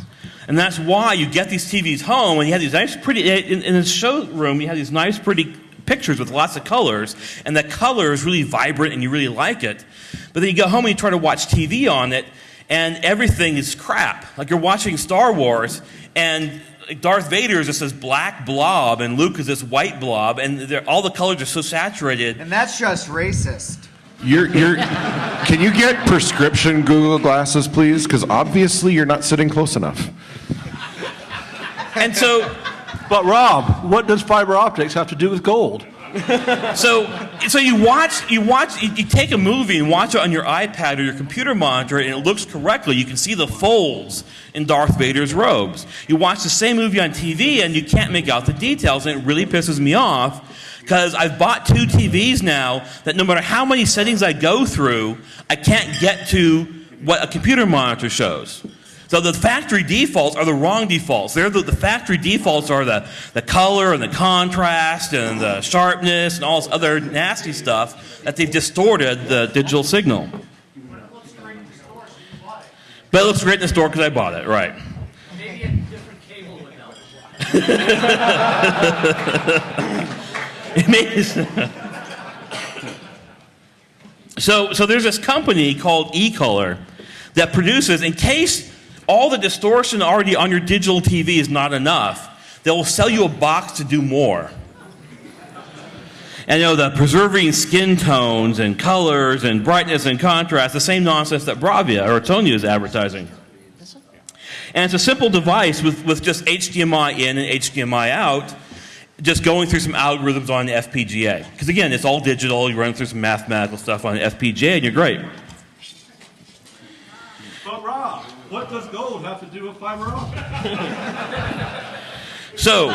And that's why you get these TVs home and you have these nice, pretty, in, in the showroom, you have these nice, pretty pictures with lots of colors, and the color is really vibrant and you really like it. But then you go home and you try to watch TV on it, and everything is crap. Like you're watching Star Wars, and Darth Vader is just this black blob, and Luke is this white blob, and all the colors are so saturated. And that's just racist. You're, you're, can you get prescription Google glasses, please? Because obviously you're not sitting close enough. And so, [laughs] But Rob, what does fiber optics have to do with gold? [laughs] so, so you watch, you watch, you, you take a movie and watch it on your iPad or your computer monitor, and it looks correctly. You can see the folds in Darth Vader's robes. You watch the same movie on TV, and you can't make out the details, and it really pisses me off because I've bought two TVs now that no matter how many settings I go through, I can't get to what a computer monitor shows. So the factory defaults are the wrong defaults. They're the, the factory defaults are the, the color and the contrast and the sharpness and all this other nasty stuff that they've distorted the digital signal. But it looks great in the store because I bought it, right? Maybe a different cable would [laughs] help. [laughs] So, so there's this company called eColor that produces, in case all the distortion already on your digital TV is not enough, they will sell you a box to do more. And you know, the preserving skin tones and colors and brightness and contrast, the same nonsense that Bravia or Tonya is advertising. And it's a simple device with, with just HDMI in and HDMI out, just going through some algorithms on the FPGA. Because again, it's all digital, you run through some mathematical stuff on the FPGA and you're great. But Rob, what does gold have to do with fiber optic? [laughs] So,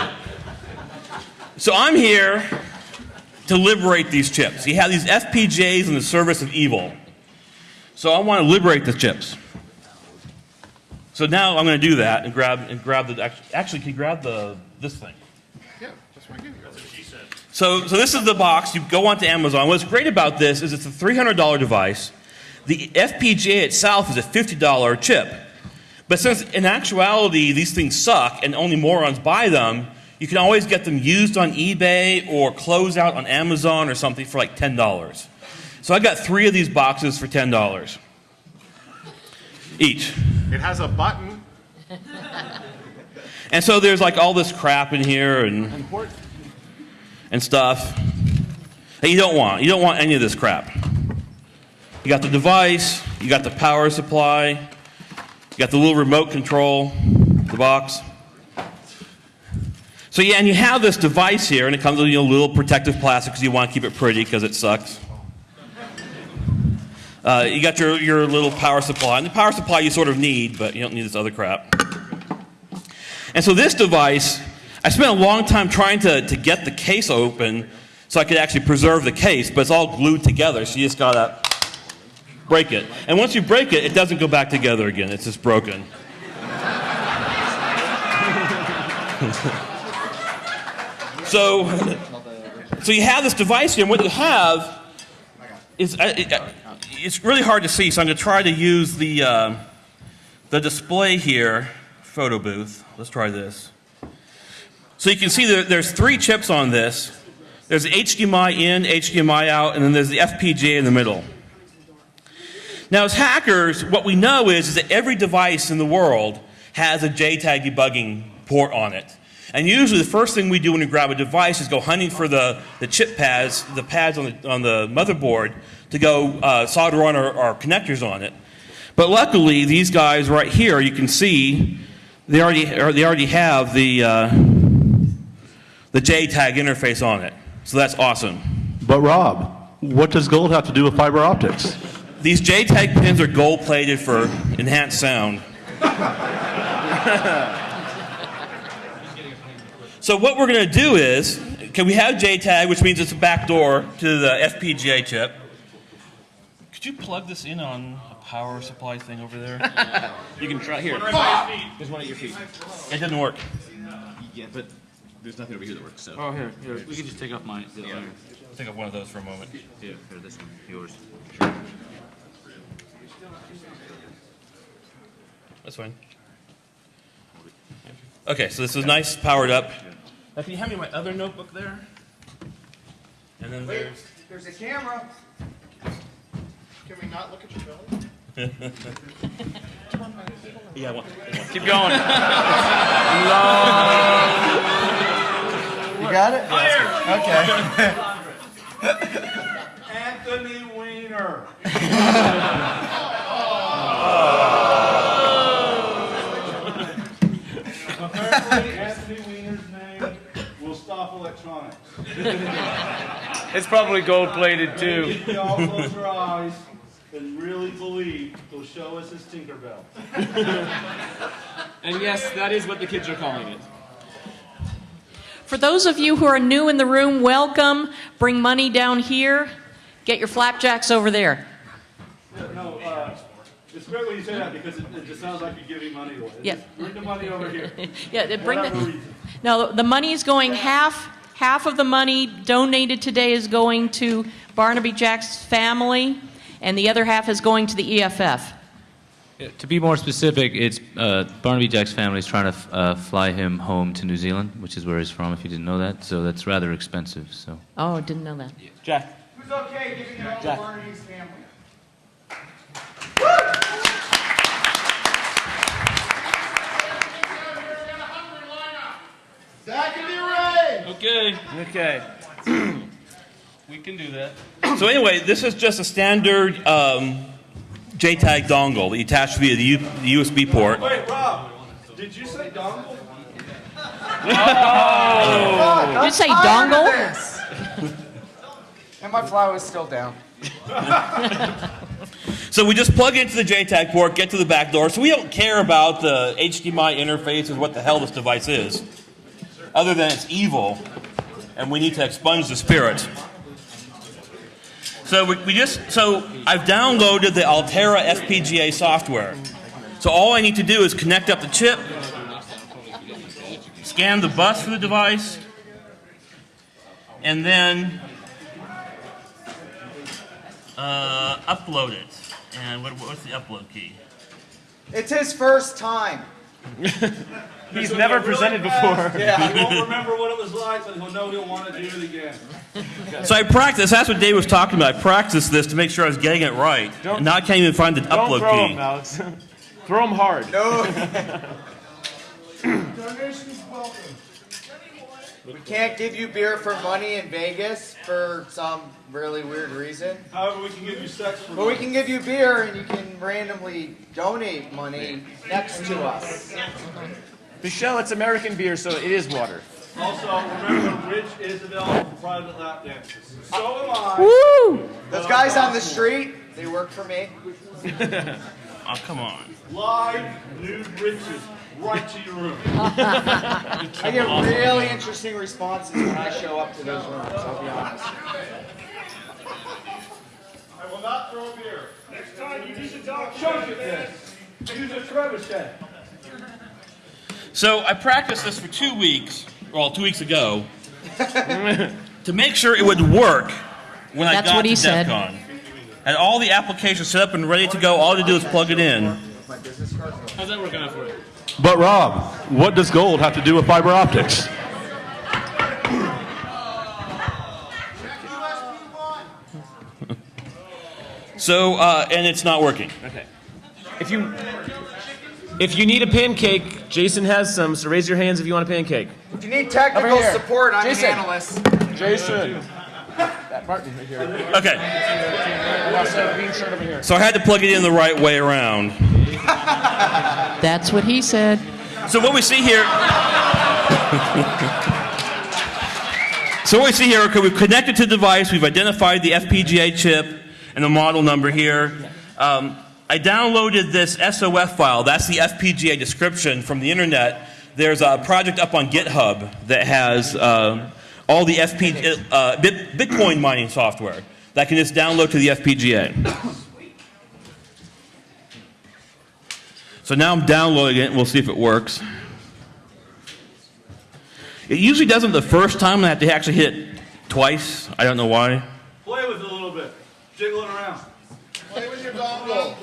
so I'm here to liberate these chips. You have these FPGAs in the service of evil. So I want to liberate the chips. So now I'm going to do that and grab and grab the actually, actually can you grab the this thing. Yeah, that's what I give you. So, so this is the box. You go onto Amazon. What's great about this is it's a $300 device. The FPGA itself is a $50 chip. But since in actuality these things suck and only morons buy them, you can always get them used on eBay or closed out on Amazon or something for like $10. So I got three of these boxes for $10 each. It has a button. And so there's like all this crap in here and, and stuff that you don't want. You don't want any of this crap. You got the device, you got the power supply, you got the little remote control, the box. So yeah, and you have this device here, and it comes with you know, little protective plastic because you want to keep it pretty because it sucks. Uh, you got your, your little power supply, and the power supply you sort of need, but you don't need this other crap. And so this device, I spent a long time trying to, to get the case open so I could actually preserve the case, but it's all glued together, so you just gotta break it. And once you break it, it doesn't go back together again, it's just broken. [laughs] so, so you have this device here, and what you have is uh, uh, it's really hard to see, so I'm going to try to use the, uh, the display here, photo booth. Let's try this. So you can see there, there's three chips on this. There's HDMI in, HDMI out, and then there's the FPGA in the middle. Now, as hackers, what we know is, is that every device in the world has a JTAG debugging port on it. And usually the first thing we do when we grab a device is go hunting for the, the chip pads, the pads on the, on the motherboard, to go uh, solder on our, our connectors on it. But luckily, these guys right here, you can see, they already, they already have the, uh, the JTAG interface on it. So that's awesome. But Rob, what does gold have to do with fiber optics? These JTAG pins are gold plated for enhanced sound. [laughs] so what we're going to do is, can we have JTAG, which means it's a backdoor to the FPGA chip. Could you plug this in on a power supply thing over there? [laughs] you can try here. There's one at your feet. It didn't work. Yeah, but there's nothing over here that works. So. Oh, here, here. We can just take off mine. Yeah. I'll take off one of those for a moment. Here, here, this one, yours. That's fine. Okay, so this is nice, powered up. Now, can you hand me my other notebook there? And then there's. There's a camera. Can we not look at your belly? [laughs] Yeah, I want. Keep going. You got it? Okay. Anthony Weiner. Apparently, [laughs] Anthony Weiner's name will stop electronics. It's probably gold plated too. If we all close our eyes and really believe, he'll show us his Tinkerbell. And yes, that is what the kids are calling it. For those of you who are new in the room, welcome. Bring money down here. Get your flapjacks over there. No, uh, it's great when you say that because it, it just sounds like you're giving money away. Yeah. Just Bring the money over here. [laughs] Yeah, bring the, reason. no, the money is going half, half of the money donated today is going to Barnaby Jack's family, and the other half is going to the E EFF. To be more specific, it's uh, Barnaby Jack's family is trying to f- uh, fly him home to New Zealand, which is where he's from. If you didn't know that, so that's rather expensive. So Oh, didn't know that. Jack. Who's okay giving it all to Barnaby's family? Zach and Ray! Okay. okay. [clears throat] We can do that. [clears throat] So anyway, this is just a standard um, JTAG dongle that you attach via the, U- the USB port. Wait, Rob, did you say dongle? Did you say dongle? [laughs] and my flower is still down. [laughs] So we just plug into the JTAG port, get to the back door. So we don't care about the HDMI interface or what the hell this device is, other than it's evil, and we need to expunge the spirit. So we, we just so I've downloaded the Altera FPGA software. So all I need to do is connect up the chip, scan the bus for the device, and then uh, upload it. And what, what's the upload key? It's his first time. [laughs] He's never presented before. [laughs] Yeah, he won't [laughs] remember what it was like, but he'll know he'll want to do it again. So I practiced. That's what Dave was talking about. I practiced this to make sure I was getting it right. And now I can't even find the Don't upload throw key. him, Alex. throw him hard. No. Donations welcome. We can't give you beer for money in Vegas for some really weird reason. However, we can give you sex for But we can give you beer and you can randomly donate money next to us. Michelle, it's American beer, so it is water. Also, remember, Rich is available for private lap dances. So am I. Woo! Those guys on the street, they work for me. Oh, [laughs] come on. Live nude riches right to your room. [laughs] I get really interesting responses when I show up to those rooms, I'll be honest. I will not throw beer. Next time you use a dog choke it then. Use a trebuchet. So I practiced this for two weeks, well, two weeks ago, [laughs] to make sure it would work when I got what to he said. DEF CON. Had all the applications set up and ready to go. All I had to do is plug it in. How's that working out for you? But Rob, what does gold have to do with fiber optics? [laughs] So, uh, and it's not working. Okay. If you if you need a pancake, Jason has some. So raise your hands if you want a pancake. If you need technical support, I'm Jason. an analyst. Jason. That Martin right here. Okay. And also a bean shirt over here. So I had to plug it in the right way around. That's what he said. So what we see here. so what we see here, okay, we've connected to the device, we've identified the FPGA chip and the model number here. Um, I downloaded this SOF file. That's the FPGA description from the internet. There's a project up on GitHub that has uh, all the FPGA, uh, Bit- Bitcoin mining software that can just download to the FPGA. So now I'm downloading it, and we'll see if it works. It usually doesn't the first time, I have to actually hit it twice. I don't know why. Play with it a little bit. Jiggle it around. Play with your dongle.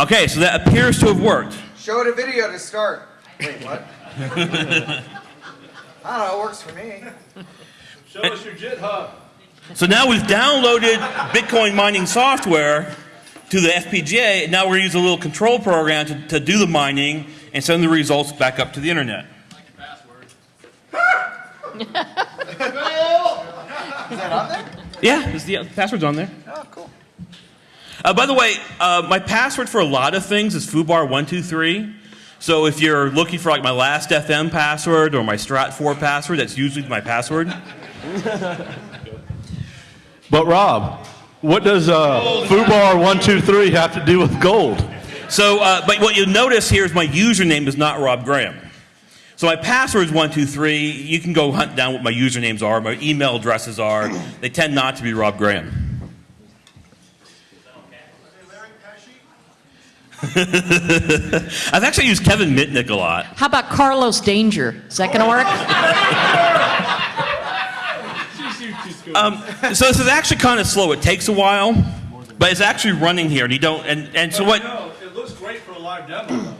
Okay, so that appears to have worked. Show it a video to start. Wait, what? [laughs] I don't know, it works for me. Show us your Jit So now we've downloaded Bitcoin mining software to the FPGA, and now we're going to use a little control program to, to do the mining and send the results back up to the internet. Is that on there? Yeah, is the password's on there. Oh, cool. Uh, by the way, uh, my password for a lot of things is foobar123. So if you're looking for like my Last.fm password or my Stratfor password, that's usually my password. [laughs] But Rob, what does uh, Fubar one two three have to do with gold? So, uh, but what you'll notice here is my username is not Rob Graham. So my password is one two three. You can go hunt down what my usernames are, my email addresses are. [clears throat] They tend not to be Rob Graham. [laughs] I've actually used Kevin Mitnick a lot. How about Carlos Danger? Is that going to work? [laughs] Um, so this is actually kind of slow. It takes a while, but it's actually running here, and you don't. And, and so what? No, it looks great for a live demo.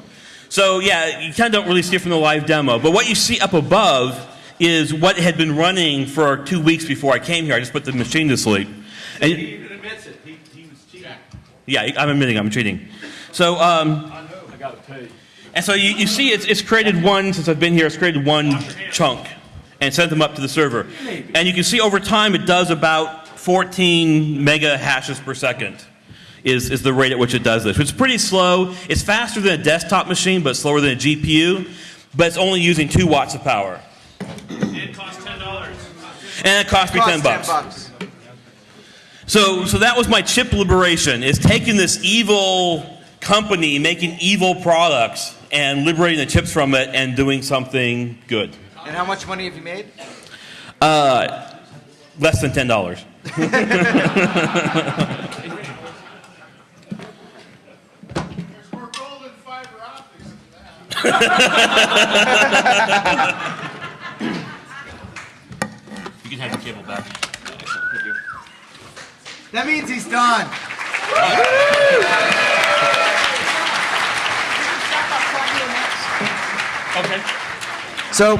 So yeah, you kind of don't really see it from the live demo. But what you see up above is what had been running for two weeks before I came here. I just put the machine to sleep. And He even admits it. He, he was cheating. yeah, I'm admitting I'm cheating. So um, I know. I got to pay. and so you, you see, it's, it's created one since I've been here. It's created one chunk and sent them up to the server. And you can see over time it does about 14 mega hashes per second. Is, is the rate at which it does this. It's pretty slow. It's faster than a desktop machine, but slower than a GPU. But it's only using two watts of power. It costs ten dollars. And it cost me Costs 10 bucks. bucks. So, so that was my chip liberation: is taking this evil company making evil products and liberating the chips from it and doing something good. And how much money have you made? Uh, less than ten dollars. [laughs] you can have the cable back. That means he's done. Okay. So,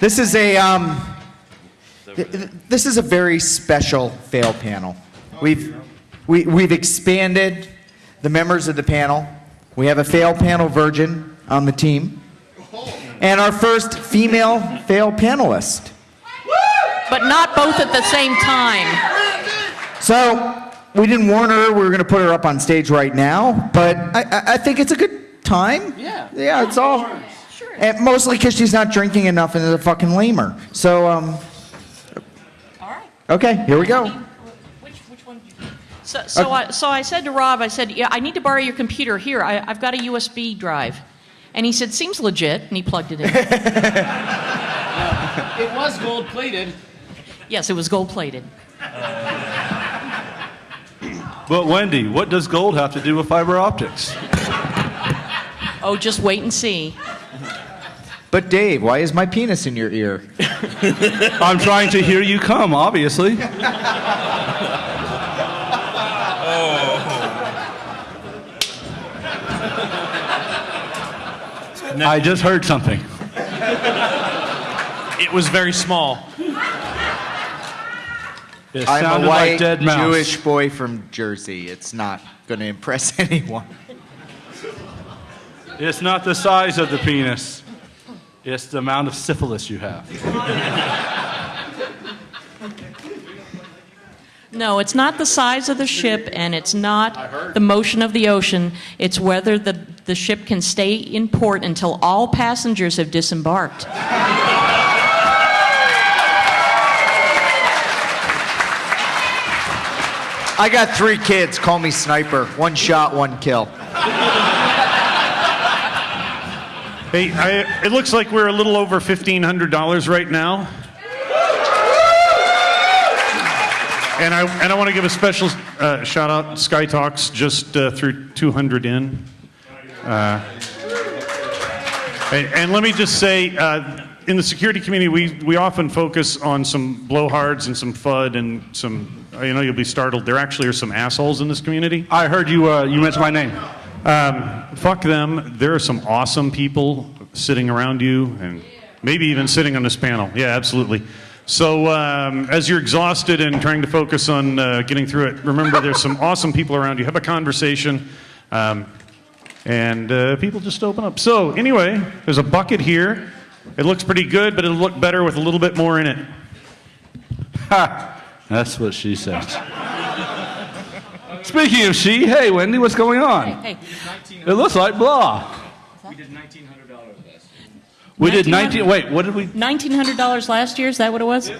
this is a um, th- th- this is a very special fail panel. We've we, we've expanded the members of the panel. We have a fail panel virgin on the team, and our first female fail panelist. But not both at the same time. So we didn't warn her. We were going to put her up on stage right now, but I, I, I think it's a good time. Yeah. Yeah, it's all. And mostly because she's not drinking enough and is a fucking lamer. So, um. All right. Okay, here we go. Which, which one So, so, I, so I said to Rob, I said, yeah, I need to borrow your computer. Here, I, I've got a USB drive. And he said, seems legit, and he plugged it in. [laughs] It was gold plated. yes, it was gold plated. But Wendy, what does gold have to do with fiber optics? Oh, just wait and see. But Dave, why is my penis in your ear? [laughs] I'm trying to hear you come, obviously. [laughs] Oh. I just heard something. [laughs] It was very small. It I'm a white like dead mouse. Jewish boy from Jersey. It's not going to impress anyone. It's not the size of the penis. It's the amount of syphilis you have. No, it's not the size of the ship, and it's not the motion of the ocean. It's whether the, the ship can stay in port until all passengers have disembarked. I got three kids. Call me sniper. One shot, one kill. Hey, I, it looks like we're a little over $1,500 right now. And I, and I want to give a special uh, shout out. Sky Talks just uh, threw 200 in. Uh, and, and let me just say, uh, in the security community, we, we often focus on some blowhards and some FUD and some, you know, you'll be startled. There actually are some assholes in this community. I heard you, uh, you mentioned my name. Um, fuck them. There are some awesome people sitting around you and maybe even sitting on this panel. Yeah, absolutely. So, um, as you're exhausted and trying to focus on uh, getting through it, remember there's some [laughs] awesome people around you. Have a conversation, um, and uh, people just open up. So, anyway, there's a bucket here. It looks pretty good, but it'll look better with a little bit more in it. Ha! That's what she [laughs] said. Speaking of she, hey Wendy, what's going on? Hey, It looks like blah. We did nineteen hundred dollars last. We did 19. Wait, what did we? $1,900 last year, is that what it was?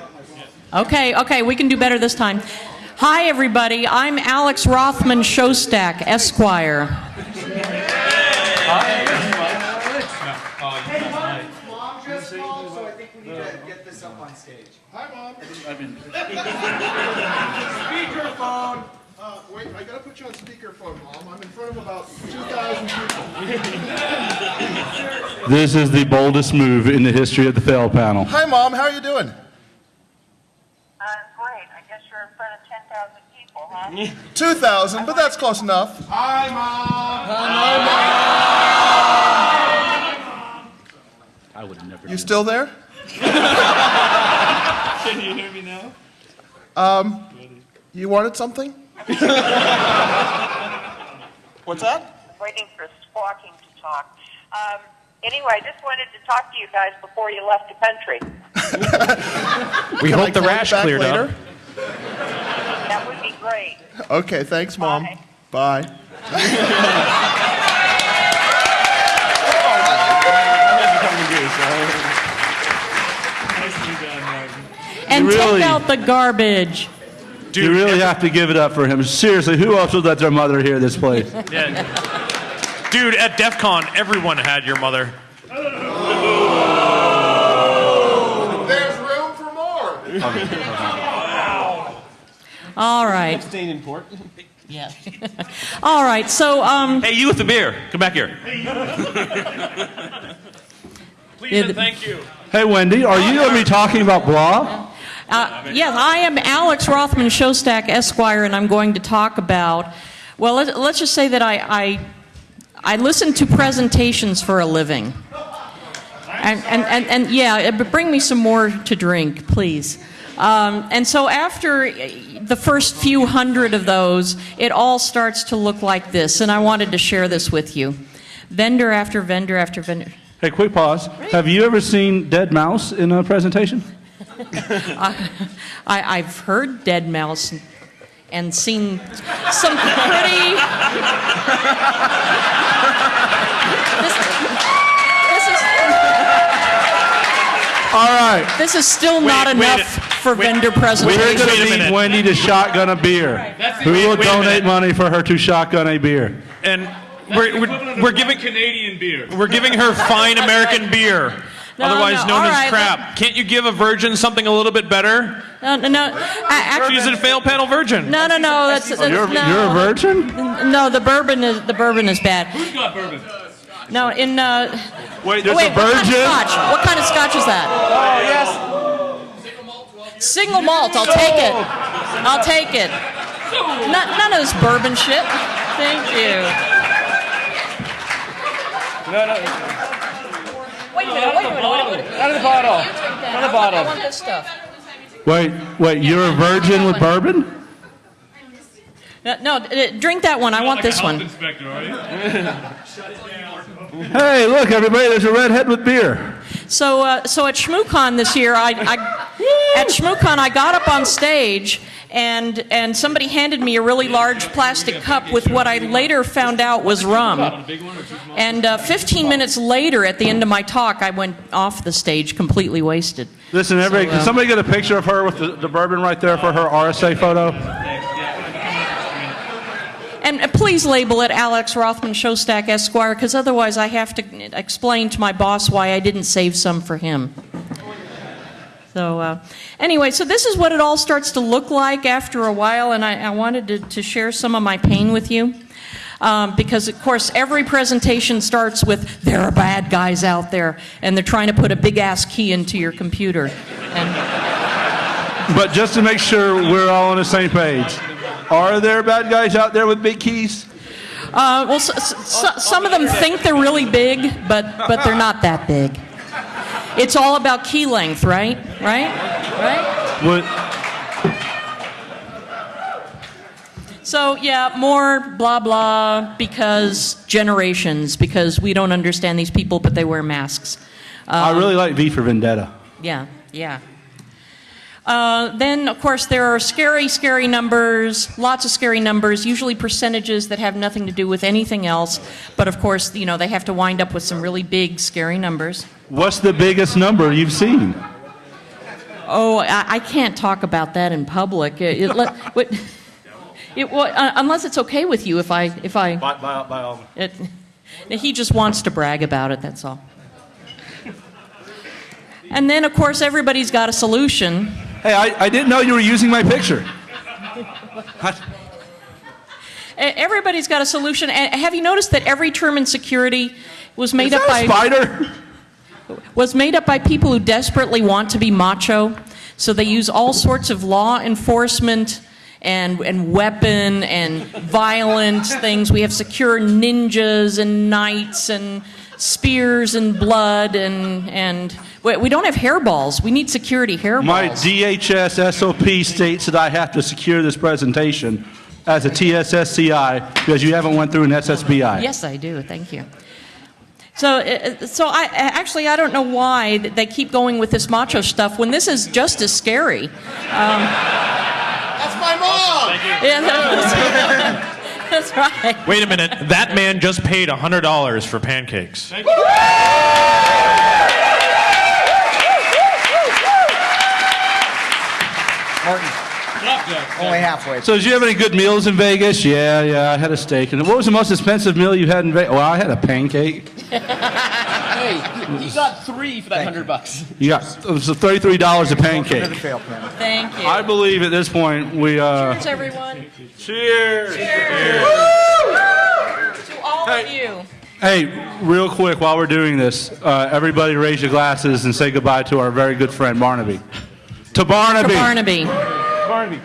Okay, okay, we can do better this time. Hi, everybody. I'm Alex Rothman Showstack, Esquire. Mom just called, so I think we need to uh, get this up on stage. Hi, Mom. [laughs] Speakerphone. Wait, I gotta put you on speakerphone, Mom. I'm in front of about 2,000 people. This is the boldest move in the history of the fail panel. Hi, Mom. How are you doing? Uh, great. I guess you're in front of 10,000 people, huh? 2,000, but that's close enough. Hi, Mom. Hi, Mom. I would have never. You still there? [laughs] Can you hear me now? Um, you wanted something? [laughs] What's that? Waiting for squawking to talk. Um, anyway, I just wanted to talk to you guys before you left the country. We Can I hope the rash back cleared later? up. That would be great. Okay, thanks, Mom. Bye. [laughs] And Really? take out the garbage. You really have to give it up for him. Seriously, who else would let their mother hear this place? [laughs] Yeah. Dude, at DEF CON, everyone had your mother. Oh. There's room for more. [laughs] All right. Abstain in port. [laughs] Yeah. All right. So, um, Hey, you with the beer, come back here. Please and thank you. Hey, Wendy, are you going to be talking about blah? Uh, yes, I am Alex Rothman Showstack Esquire, and I'm going to talk about. Well, let, let's just say that I, I I listen to presentations for a living, and and and, and yeah, uh, bring me some more to drink, please. Um, and so after the first few hundred of those, it all starts to look like this, and I wanted to share this with you. Vendor after vendor after vendor. Hey, quick pause. Have you ever seen deadmau5 in a presentation? [laughs] I, I, I've heard deadmau5 and, and seen some pretty. this, this is, All right. this is still not Wait, wait enough a- for vendor We're going to need. Wendy to shotgun a beer. Who will donate money for her to shotgun a beer? And we're, we're, we're giving Canadian beer. we're giving her fine American beer, [laughs] No, otherwise no, known all as right, crap. Can't you give a virgin something a little bit better? No, no, no. a- actually- She's a fail panel virgin. no, no, no. That's, that's You're, no. you're a virgin? No, the bourbon is the bourbon is bad. Who's got bourbon? No, in uh, Wait, there's wait, a what kind of virgin? scotch? What kind of scotch is that? Oh, yes. Single malt. I'll take it. I'll take it. None, none of this bourbon shit. Thank you. No, no, Wait a minute. Wait a minute. Wait a minute. out of the bottle. You drink that. Out of the I want- I bottle. want this stuff. Wait, wait, you're a virgin with bourbon? No, no, uh, drink that one. I want this one. Inspector. Hey, look, everybody, there's a redhead with beer. So, uh, so at ShmooCon this year, I, I at ShmooCon I got up on stage and and somebody handed me a really large plastic cup with what I later found out was rum. And uh, 15 minutes later, at the end of my talk, I went off the stage completely wasted. Listen, everybody, So, can uh, somebody get a picture of her with the, the bourbon right there for her RSA photo? And please label it Alex Rothman Showstack Esquire, because otherwise I have to explain to my boss why I didn't save some for him. So, uh, anyway, so this is what it all starts to look like after a while, and I, I wanted to, to share some of my pain with you. Um, because, of course, every presentation starts with, there are bad guys out there, and they're trying to put a big ass key into your computer. And But just to make sure we're all on the same page, are there bad guys out there with big keys? Uh, well, s s s some of them think they're really big, but but they're not that big. It's all about key length, right? Right? Right? What, So yeah, more blah blah because generations because we don't understand these people, but they wear masks. I really like V for Vendetta. Yeah, yeah. Uh, then, of course, there are scary, scary numbers, lots of scary numbers, usually percentages that have nothing to do with anything else. But of course, you know, they have to wind up with some really big, scary numbers. What's the biggest number you've seen? Oh, I, I can't talk about that in public. It, it, let- [laughs] what- it, what- uh, unless it's okay with you if I, if I. By, by, by all. It, he just wants to brag about it, that's all. And then, of course, everybody's got a solution. Hey, I, I didn't know you were using my picture. Everybody's got a solution. And have you noticed that every term in security was made Is up a by spider? was made up by people who desperately want to be macho. So they use all sorts of law enforcement and, and weapon and violent things. We have secure ninjas and knights and spears and blood and, and we we don't have hairballs. We need security hairballs. My DHS SOP states that I have to secure this presentation as a TSSCI because you haven't went through an SSBI. Yes, I do. Thank you. So, uh, so I actually I don't know why they keep going with this macho stuff when this is just as scary. Um, That's my mom. yeah, that's, [laughs] that's right. Wait a minute. That man just paid $100 for pancakes. Martin, Only halfway. So, did you have any good meals in Vegas? Yeah, yeah, I had a steak. And what was the most expensive meal you had in Vegas? Well, I had a pancake. [laughs] Hey, you got three for that hundred bucks. You got it was thirty-three dollars a pancake. Thank you. I believe at this point we. Uh, Cheers, everyone. Cheers. Cheers. To all of you. Hey, real quick, while we're doing this, uh, everybody raise your glasses and say goodbye to our very good friend Barnaby. To Barnaby. To Barnaby. Barnaby.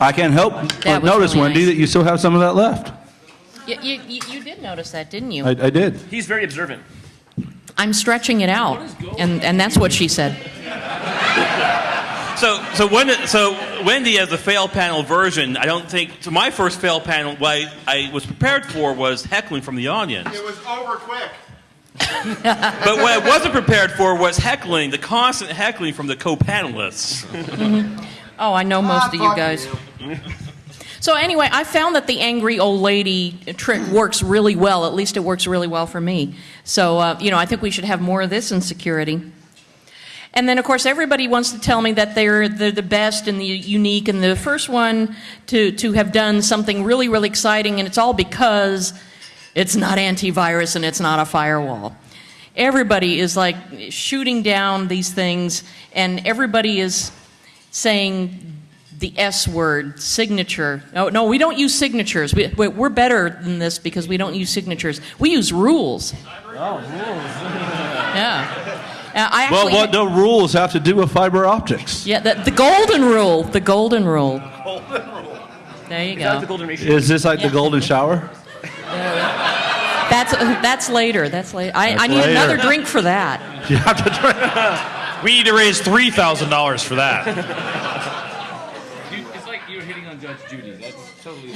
I can't help but notice, really Wendy, nice. that you still have some of that left. You, you, you you did notice that, didn't you? I, I did. He's very observant. I'm stretching it out, and, and that's what she said. So, so, when, so Wendy has the fail panel version. I don't think. So my first fail panel, what I, I was prepared for was heckling from the audience. It was over quick. [laughs] But what I wasn't prepared for was heckling, the constant heckling from the co-panelists. Oh, I know most of you guys. [laughs] So anyway, I found that the angry old lady trick works really well. At least it works really well for me. So uh, you know, I think we should have more of this in security. And then, of course, everybody wants to tell me that they're, they're the best and the unique and the first one to, to have done something really, really exciting, and it's all because it's not antivirus and it's not a firewall. Everybody is like shooting down these things, and everybody is saying the S word, signature. No, no, we don't use signatures. We, we- we're better than this because we don't use signatures. We use rules. Oh, rules. Yeah. Uh, I Well, what do rules have to do with fiber optics? Yeah, the, the golden rule. The golden rule. There you go. Is this like the golden shower? That's that's later. That's later. I, That's I need later. another drink for that. [laughs] You have to drink. We need to raise three thousand dollars for that. [laughs] It's like you're hitting on Judge Judy. That's totally.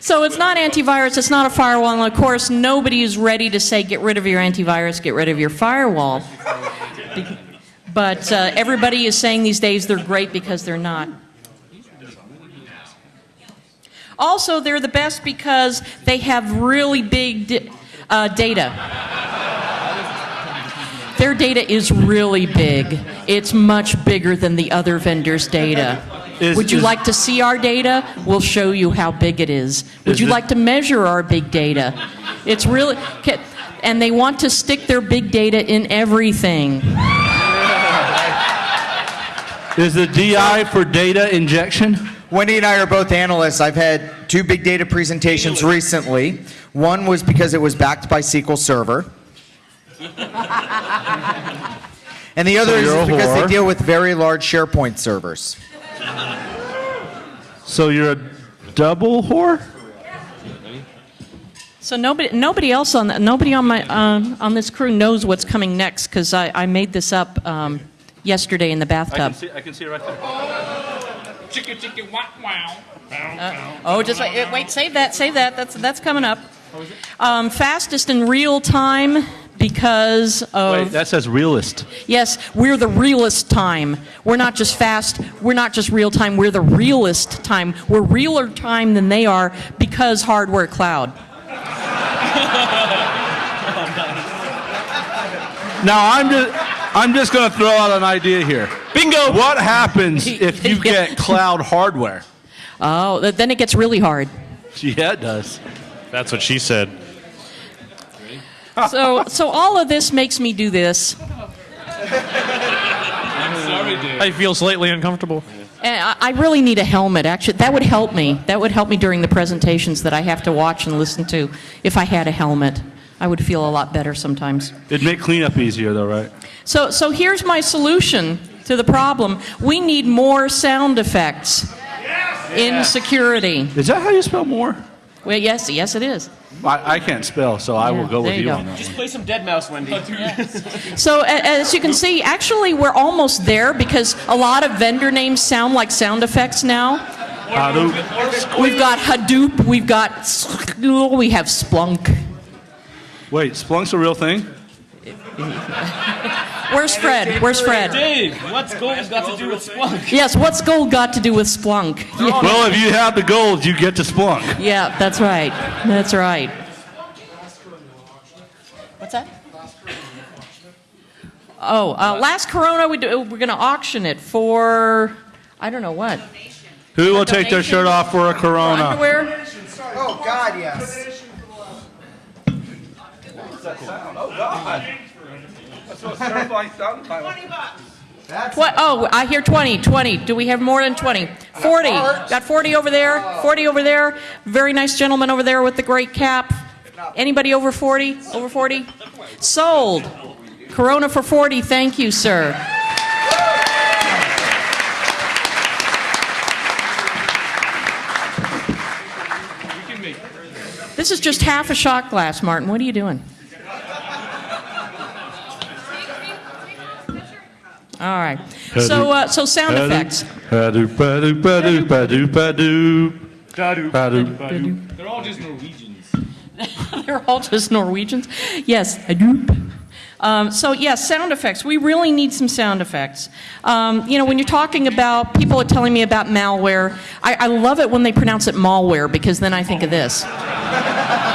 So it's not antivirus. It's not a firewall. And of course, nobody is ready to say get rid of your antivirus, get rid of your firewall. But uh, everybody is saying these days they're great because they're not. Also, they're the best because they have really big uh, data. Their data is really big. It's much bigger than the other vendors' data. Is- Would you is- like to see our data? We'll show you how big it is. Would Is you like to measure our big data? It's really, and they want to stick their big data in everything. Is the DI for data injection? Wendy and I are both analysts. I've had two big data presentations recently. One was because it was backed by SQL Server. [laughs] And the other So is because whore. they deal with very large SharePoint servers. So you're a double whore? So nobody, nobody else on nobody on my um, on this crew knows what's coming next because I, I made this up um, yesterday in the bathtub. I can see it right there. Chicka chicka wow wow. Uh, oh, just wait, wait, save that, save that. That's that's coming up. Um, fastest in real time because of Wait, that says realist. yes, we're the realest time. We're not just fast. We're not just real time. We're the realest time. We're realer time than they are because hardware cloud. Now I'm just I'm just going to throw out an idea here. Bingo. What happens [laughs] if you get cloud hardware? Oh, then it gets really hard. Yeah, it does. That's what she said. So, so all of this makes me do this. I feel slightly uncomfortable. And I I really need a helmet. Actually, that would help me. That would help me during the presentations that I have to watch and listen to. If I had a helmet, I would feel a lot better sometimes. It'd make cleanup easier, though, right? So, so here's my solution to the problem. We need more sound effects in security. Is that how you spell more? Well, yes, yes, it is. I, I can't spell, so I will go with you you go. on that. Just play some deadmau5, Wendy. [laughs] So as you can see, actually we're almost there because a lot of vendor names sound like sound effects now. Hadoop. We've got Hadoop, we've got we have Splunk. Wait, Splunk's a real thing? [laughs] Where's Fred? Where's Fred? Dave, what's gold got to do with Splunk? Yes, what's gold got to do with Splunk? Yeah. Well, if you have the gold, you get to Splunk. Yeah, that's right. That's right. What's that? Oh, uh, last Corona, we do, we're going to auction it for, I don't know what. Who will take their shirt off for a Corona? Underwear? Oh, God, yes. What that sound? Oh, God. That's what certified sound Twenty bucks. What? Oh, I hear 20, 20. Do we have more than 20? 40. Got 40 over there, 40 over there. Very nice gentleman over there with the great cap. Anybody over 40? Over 40? Sold. Corona for 40. Thank you, sir. This is just half a shot glass, Martin. What are you doing? All right. So, uh, so sound effects. They're all just Norwegians. [laughs] They're all just Norwegians. Yes, Hadoop. Um, so yes, sound effects. We really need some sound effects. Um, you know, when you're talking about people are telling me about malware, I, I love it when they pronounce it malware because then I think of this. [laughs]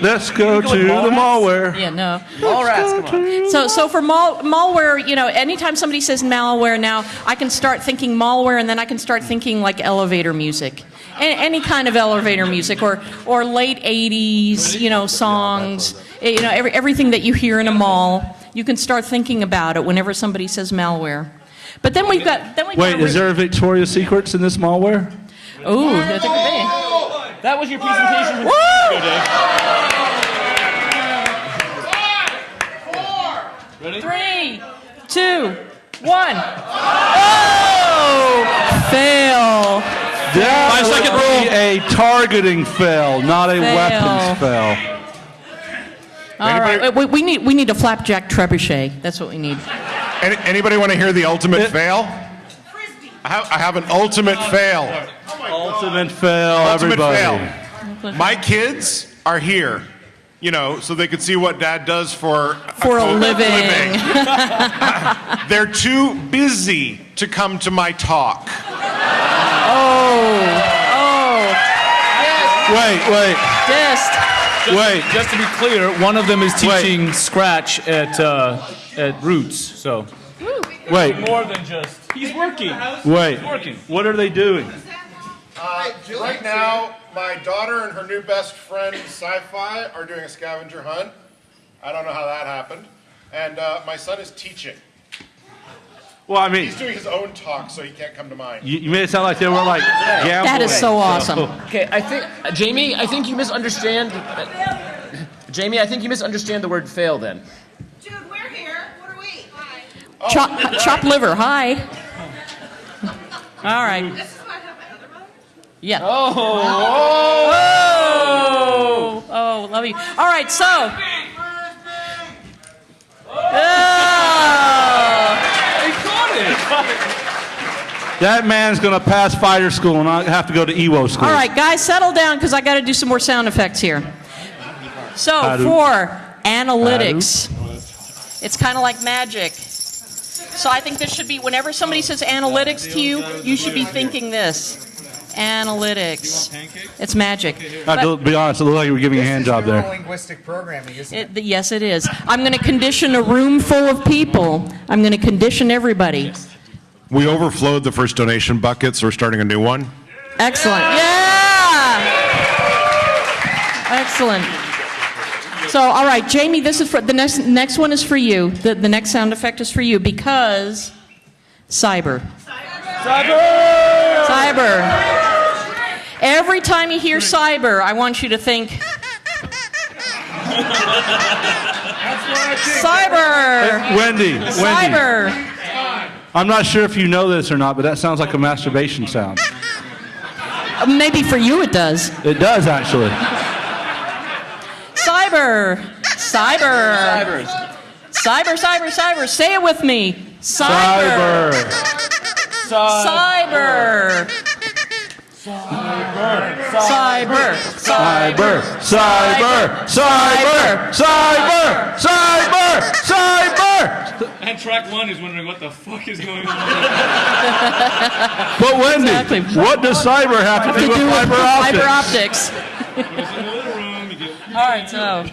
Let's go to the malware. Yeah, no. Mallrats, come on. So, so for mal- malware, you know, anytime somebody says malware now, I can start thinking malware, and then I can start thinking like elevator music, A- any kind of elevator music, or or late '80s, you know, songs. Eh, You know, every, everything that you hear in a mall, you can start thinking about it whenever somebody says malware. But then we've got then we Wait, is there a Victoria's Secrets in this malware? Ooh, there could be. That was your presentation. from Woo! Two years ago, Dave. Three, two, one. Oh, fail. That Five second would rule. be a targeting fail, not a Fail. weapons fail. All right, we, we need we need a flapjack trebuchet. That's what we need. Any, anybody want to hear the ultimate fail? I have, I have an ultimate fail. Ultimate fail, Ultimate everybody. fail. My kids are here, you know, so they could see what dad does for For a living. [laughs] They're too busy to come to my talk. Oh, oh, Wait, wait, dist. wait. Just to be clear, one of them is teaching Scratch at uh, at r00tz. So Wait, more than just he's working. wait. Working. What are they doing? Uh, right now, my daughter and her new best friend, Sci-Fi, are doing a scavenger hunt. I don't know how that happened. And uh, my son is teaching. Well, I mean, He's doing his own talk, so he can't come to mine. you, you made it sound like they were like gambling. That is so awesome. Okay, I think uh, Jamie, I think you misunderstand. uh, [laughs] Jamie, I think you misunderstand the word fail. Then Dude, we're here. What are we? Hi. Chop, chop liver. Hi. [laughs] All right. This is why I have my other mother. Yeah. Oh. Oh, oh, oh love you. All right, so. Oh. That man's gonna pass fighter school and I have to go to EWO school. All right, guys, settle down because I got to do some more sound effects here. So for analytics, it's kind of like magic. So I think this should be whenever somebody says analytics to you, you should be thinking this. Analytics. It's magic. Uh, to be honest, it looked like you were giving a hand job there. Linguistic programming, isn't it? It, yes, it is. I'm going to condition a room full of people. I'm going to condition everybody. We overflowed the first donation bucket, so we're starting a new one. Excellent. Yeah. Excellent. So, all right, Jamie, this is for the next. Next one is for you. The, the next sound effect is for you because cyber. Cyber. Cyber. Every time you hear cyber, I want you to think. Cyber. Wendy, Wendy. Cyber. I'm not sure if you know this or not, but that sounds like a masturbation sound. Maybe for you it does. It does actually. Cyber. Cyber. Cyber, cyber, cyber. Say it with me. Cyber. Cyber. Cyber. Cyber. Cyber. Cyber. Cyber. Cyber. Cyber. Cyber. And track one is wondering what the fuck is going on. But Wendy, Exactly. what does cyber have to do with fiber Fiber optics? optics. All right, so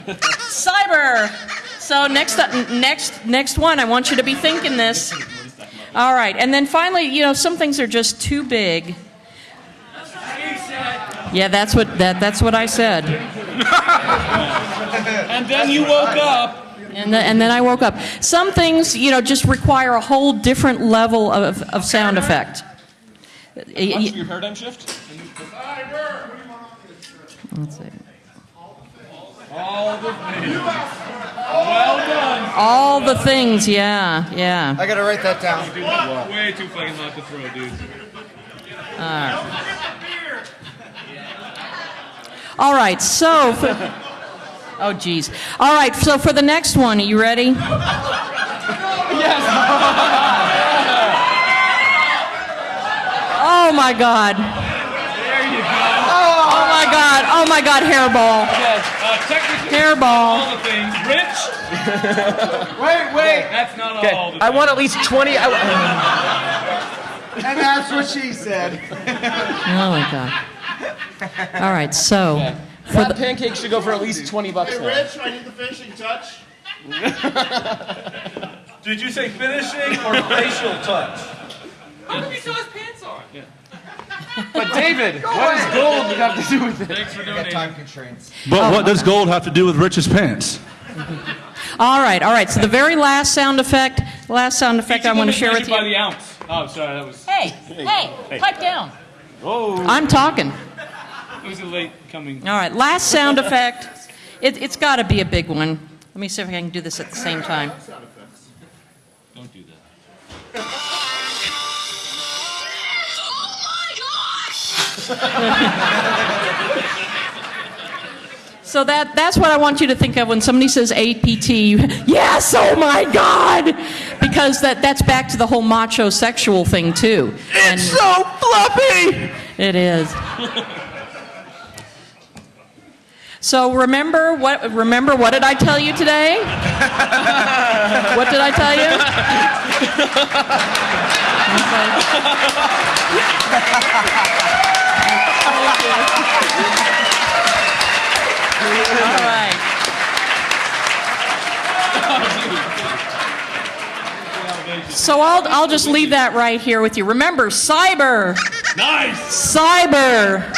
cyber, So next, up- next, next one. I want you to be thinking this. All right, and then finally, you know, some things are just too big. Yeah, that's what that, that's what I said. [laughs] And then you woke up. And then, and then I woke up. Some things, you know, just require a whole different level of, of sound effect. Y- y- your paradigm shift? Let's see. All the things. Well done. All the things, yeah, yeah. I gotta write that down. Way too fucking hot to throw, dude. All right, so. For, [laughs] oh, geez. All right, so for the next one, are you ready? yes. Oh my God. There you go. Oh my God. Oh my God, hairball. Yes, uh, technically, Hairball. all the things. Rich? [laughs] Wait, wait. That's not Okay, all the I want at least 20. I, [laughs] And that's what she said. Oh my God. All right, so. For that the, pancake should go for at least 20 bucks Hey, now. Rich, I need the finishing touch. [laughs] Did you say finishing or facial touch? How come he still has pants on? But David, what does gold have to do with it? Thanks for I donating. time constraints. But oh, what does gold have to do with Rich's pants? all right, all right. So the very last sound effect, last sound effect I want to share with by you. the ounce. Oh, sorry, that was. Hey, hey, pipe down. Oh. I'm talking. It was a late coming. All right, last sound effect. It, it's got to be a big one. Let me see if I can do this at the same time. Don't do that. [laughs] Oh [laughs] So that, that's what I want you to think of when somebody says APT. Yes, oh my God! Because that, that's back to the whole macho sexual thing, too. And It's so fluffy! it is. So remember what remember what did I tell you today? [laughs] what did I tell you? [laughs] [laughs] All right. So I'll, I'll just leave that right here with you. Remember, cyber. Nice. Cyber.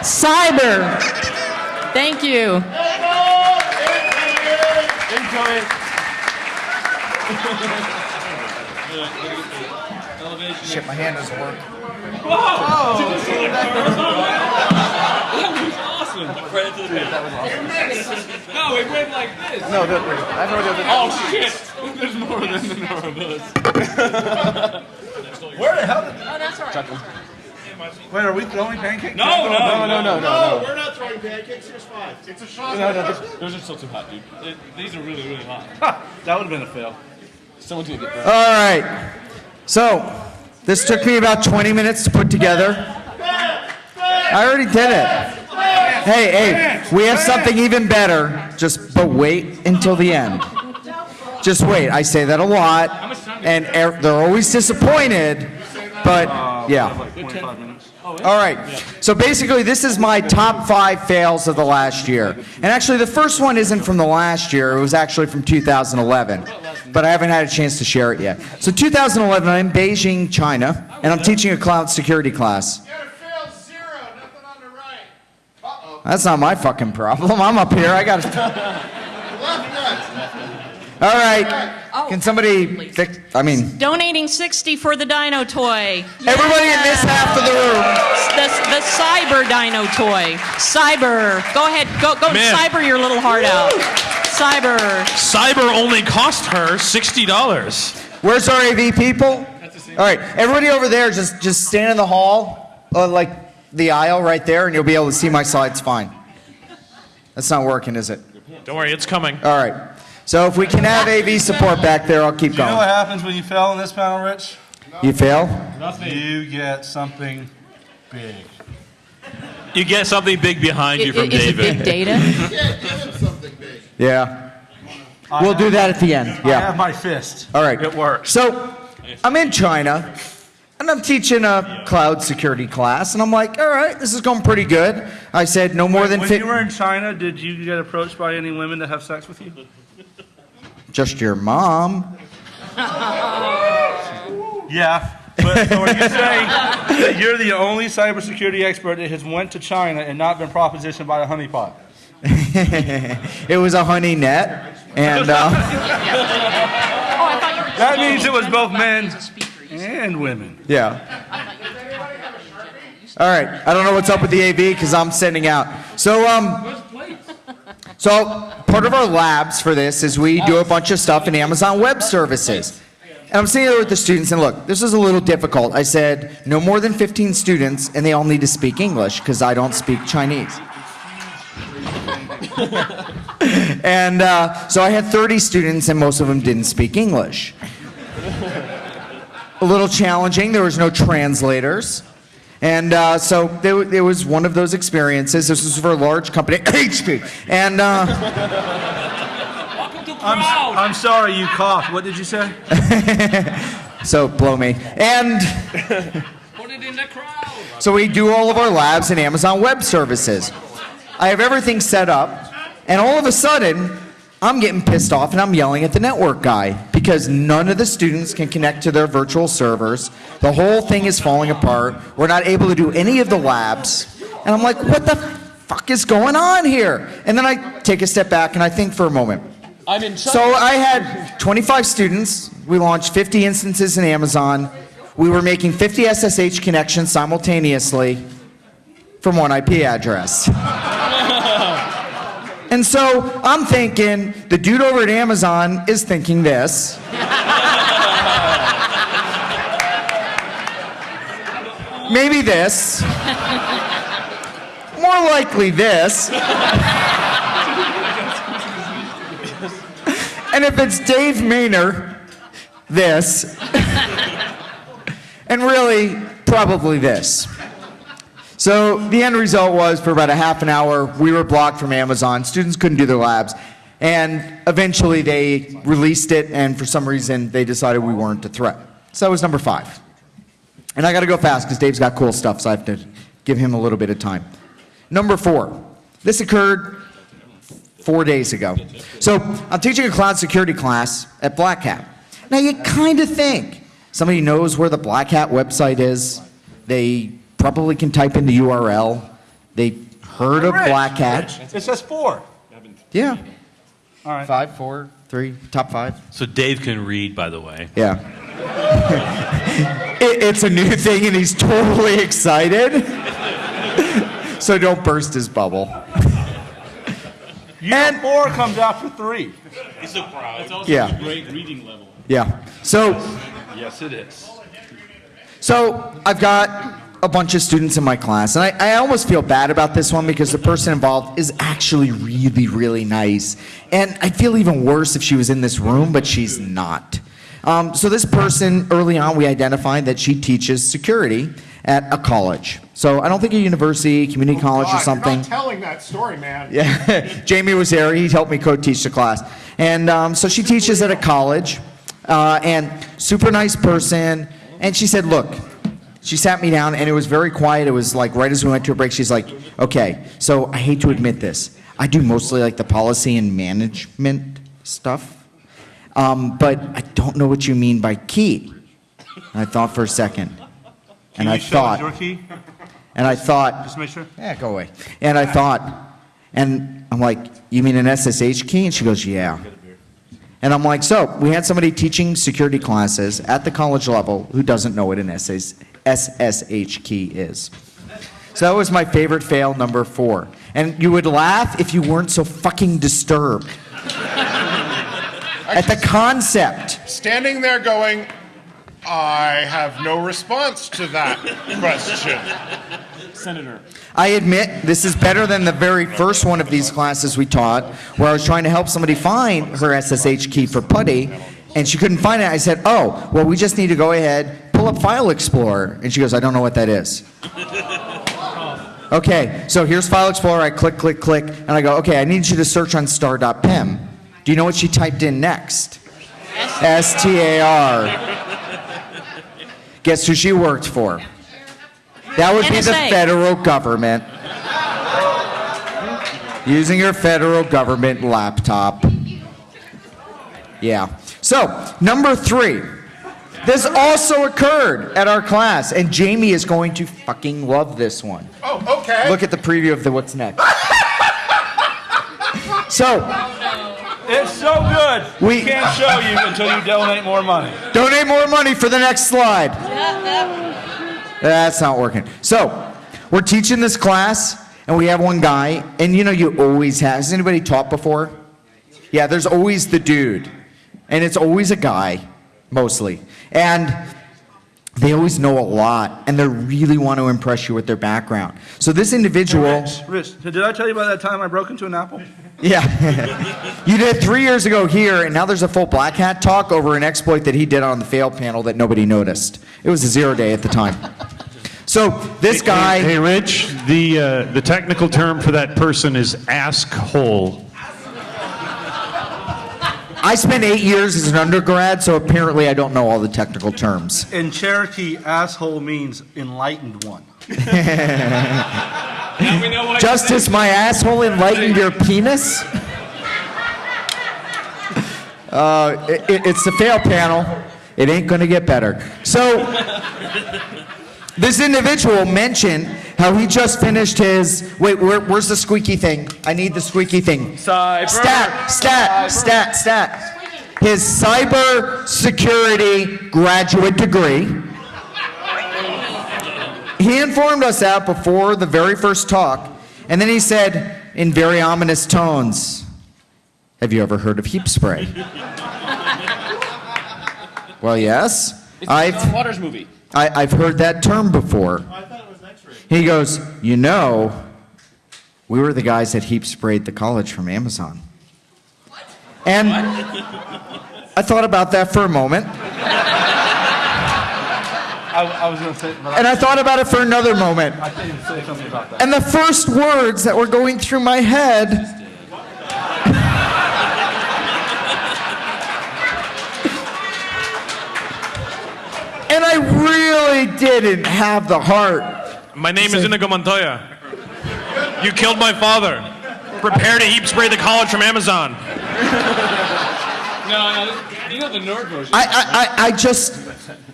Cyber. Thank you. Shit, my hand doesn't work. Awesome. Credit to the band. No, it went like this. No, don't worry. I have no idea. Oh shit! There's more than the number of us. [laughs] Where the hell did... Oh, that's all right. Wait, are we throwing pancakes? No, no, No, no, no, No, no. we're not throwing pancakes. Here's five. It's a shot. No, no, this- Those are still too hot, dude. It- these are really, really hot. That would have been a fail. Someone's gonna get All right. So, this took me about 20 minutes to put together. I already did it. Hey, hey, we have something even better. Just, but wait until the end. Just wait. I say that a lot, and er- they're always disappointed, but yeah. Like 25 minutes. All right. So basically, this is my top five fails of the last year. And actually, the first one isn't from the last year. It was actually from 2011. But I haven't had a chance to share it yet. So 2011, I'm in Beijing, China, and I'm teaching a cloud security class. You gotta fail zero. Nothing on the right. Uh-oh. That's not my fucking problem. I'm up here. I got to. Left nuts. [laughs] All right. Can somebody fix? I mean, Donating 60 for the dino toy. everybody in this half of the room. The, the cyber dino toy. Cyber. Go ahead. Go, go Man. cyber your little heart out. Cyber. Cyber only cost her $60. Where's our AV people? All right, everybody over there, just just stand in the hall, uh, like the aisle right there, and you'll be able to see my slides fine. That's not working, is it? Don't worry, it's coming. All right. So if we can have AV support back there, I'll keep Do you know what happens when you fail in this panel, Rich? You fail? Nothing. You get something big. You get something big behind you I- from is it David. big data? [laughs] Yeah, give something big. Yeah. We'll do that at the end. Yeah. I have my fist. All right. It works. So I'm in China, and I'm teaching a cloud security class, and I'm like, all right, this is going pretty good. I said no more than When you were in China, did you get approached by any women to have sex with you? just your mom. [laughs] Yeah. But so are you saying that you're the only cybersecurity expert that has went to China and not been propositioned by a honeypot? [laughs] it was a honey net, and [laughs] uh, That means it was both men and women. yeah. All right, I don't know what's up with the AV because I'm sending out. So um, so part of our labs for this is we do a bunch of stuff in Amazon Web Services. And I'm sitting there with the students, and look, this is a little difficult. I said no more than 15 students, and they all need to speak English because I don't speak Chinese. [laughs] and uh, so I had 30 students, and most of them didn't speak English. A little challenging. There was no translators. And uh, so there, it was one of those experiences. This was for a large company, [coughs] HP. And uh, I'm, I'm sorry you coughed. What did you say? [laughs] so blow me. And [laughs] Put it in the crowd. so we do all of our labs in Amazon Web Services. I have everything set up, and all of a sudden, I'm getting pissed off and I'm yelling at the network guy because none of the students can connect to their virtual servers. The whole thing is falling apart. We're not able to do any of the labs. And I'm like, what the fuck is going on here? And then I take a step back and I think for a moment. I'm in So I had 25 students. We launched 50 instances in Amazon. We were making 50 SSH connections simultaneously from one IP address. And so I'm thinking, the dude over at Amazon is thinking this. [laughs] Maybe this. More likely this. And if it's Dave Maynor, this. [laughs] and really, probably this. So the end result was for about a half an hour, we were blocked from Amazon. Students couldn't do their labs. And eventually they released it, and for some reason they decided we weren't a threat. So that was number five. And I got to go fast because Dave's got cool stuff, so I have to give him a little bit of time. Number four. This occurred four days ago. So I'm teaching a cloud security class at Black Hat. Now you kind of think somebody knows where the Black Hat website is. They probably can type in the URL. They heard of Rich, Black Hat. It says four. Yeah. All right. Five, four, three, top five. So Dave can read, by the way. Yeah. [laughs] It, it's a new thing and he's totally excited. [laughs] so don't burst his bubble. You know four comes after three. He's so proud. It's also Yeah. a great reading level. Yeah. So Yes, it is. So I've got a bunch of students in my class, and I, I almost feel bad about this one because the person involved is actually really, really nice. And I'd feel even worse if she was in this room, but she's not. Um, so this person, early on, we identified that she teaches security at a college. So I don't think a university, community college God, or something. You're telling that story, man. Yeah, [laughs] Jamie was there. He helped me co-teach the class, and um, so she teaches at a college, uh, and super nice person. And she said, "Look." She sat me down, and it was very quiet. It was like right as we went to a break. She's like, "Okay, so I hate to admit this. I do mostly like the policy and management stuff, um, but I don't know what you mean by key." And I thought for a second, and Can I show us thought, your key? and I thought, Just make sure. yeah, go away. And I thought, and I'm like, you mean an SSH key? And she goes, yeah. And I'm like, so we had somebody teaching security classes at the college level who doesn't know what an SS SSH key is. So that was my favorite fail number four. And you would laugh if you weren't so fucking disturbed [laughs] at the concept. Standing there going, I have no response to that question. Senator. I admit this is better than the very first one of these classes we taught, where I was trying to help somebody find her SSH key for putty, and she couldn't find it. I said, "Oh, well, we just need to go ahead, pull up File Explorer," and she goes, "I don't know what that is." Okay, so here's File Explorer. I click, click, click, and I go, "Okay, I need you to search on star.pem." Do you know what she typed in next? S T A R. Guess who she worked for? That would be the federal government. Using your federal government laptop. Yeah. So, number three. This also occurred at our class, and Jamie is going to fucking love this one. Oh, okay. Look at the preview of the what's next. [laughs] So, It's so good. We- We can't show you until you donate more money. donate more money for the next slide. That's not working. So, we're teaching this class, and we have one guy, and you know, you always have. Has anybody taught before? Yeah, there's always the dude, and it's always a guy, mostly. And they always know a lot, and they really want to impress you with their background. So, this individual. Rich, Rich, did I tell you about that time I broke into an apple? Yeah. [laughs] you did three years ago here, and now there's a full black hat talk over an exploit that he did on the fail panel that nobody noticed. It was a zero day at the time. So this guy. Hey, hey, Rich, the, uh, the technical term for that person is ask hole. I spent eight years as an undergrad, so apparently I don't know all the technical terms. In Cherokee, asshole means enlightened one. [laughs] Justice, my asshole enlightened your penis? Uh, it, it- it's the fail panel. It ain't gonna get better. So, this individual mentioned how he just finished his. Wait, where, where's the squeaky thing? I need the squeaky thing. Cyber. Stat, stat, stat, stat. His cyber security graduate degree. He informed us that before the very first talk, and then he said in very ominous tones, Have you ever heard of heap spray? [laughs] well, yes. It's I've, John Waters movie. I, I've heard that term before. He goes, You know, we were the guys that heap sprayed the college from Amazon. What? And I thought about that for a moment. I, I was going to say, And I thought about it for another moment. I can't say something about that. And the first words that were going through my head [laughs] and I really didn't have the heart. My name is Inigo Montoya. You killed my father. Prepare to heap spray the college from Amazon. No, no, you know the Nord version. I, I, I, I just,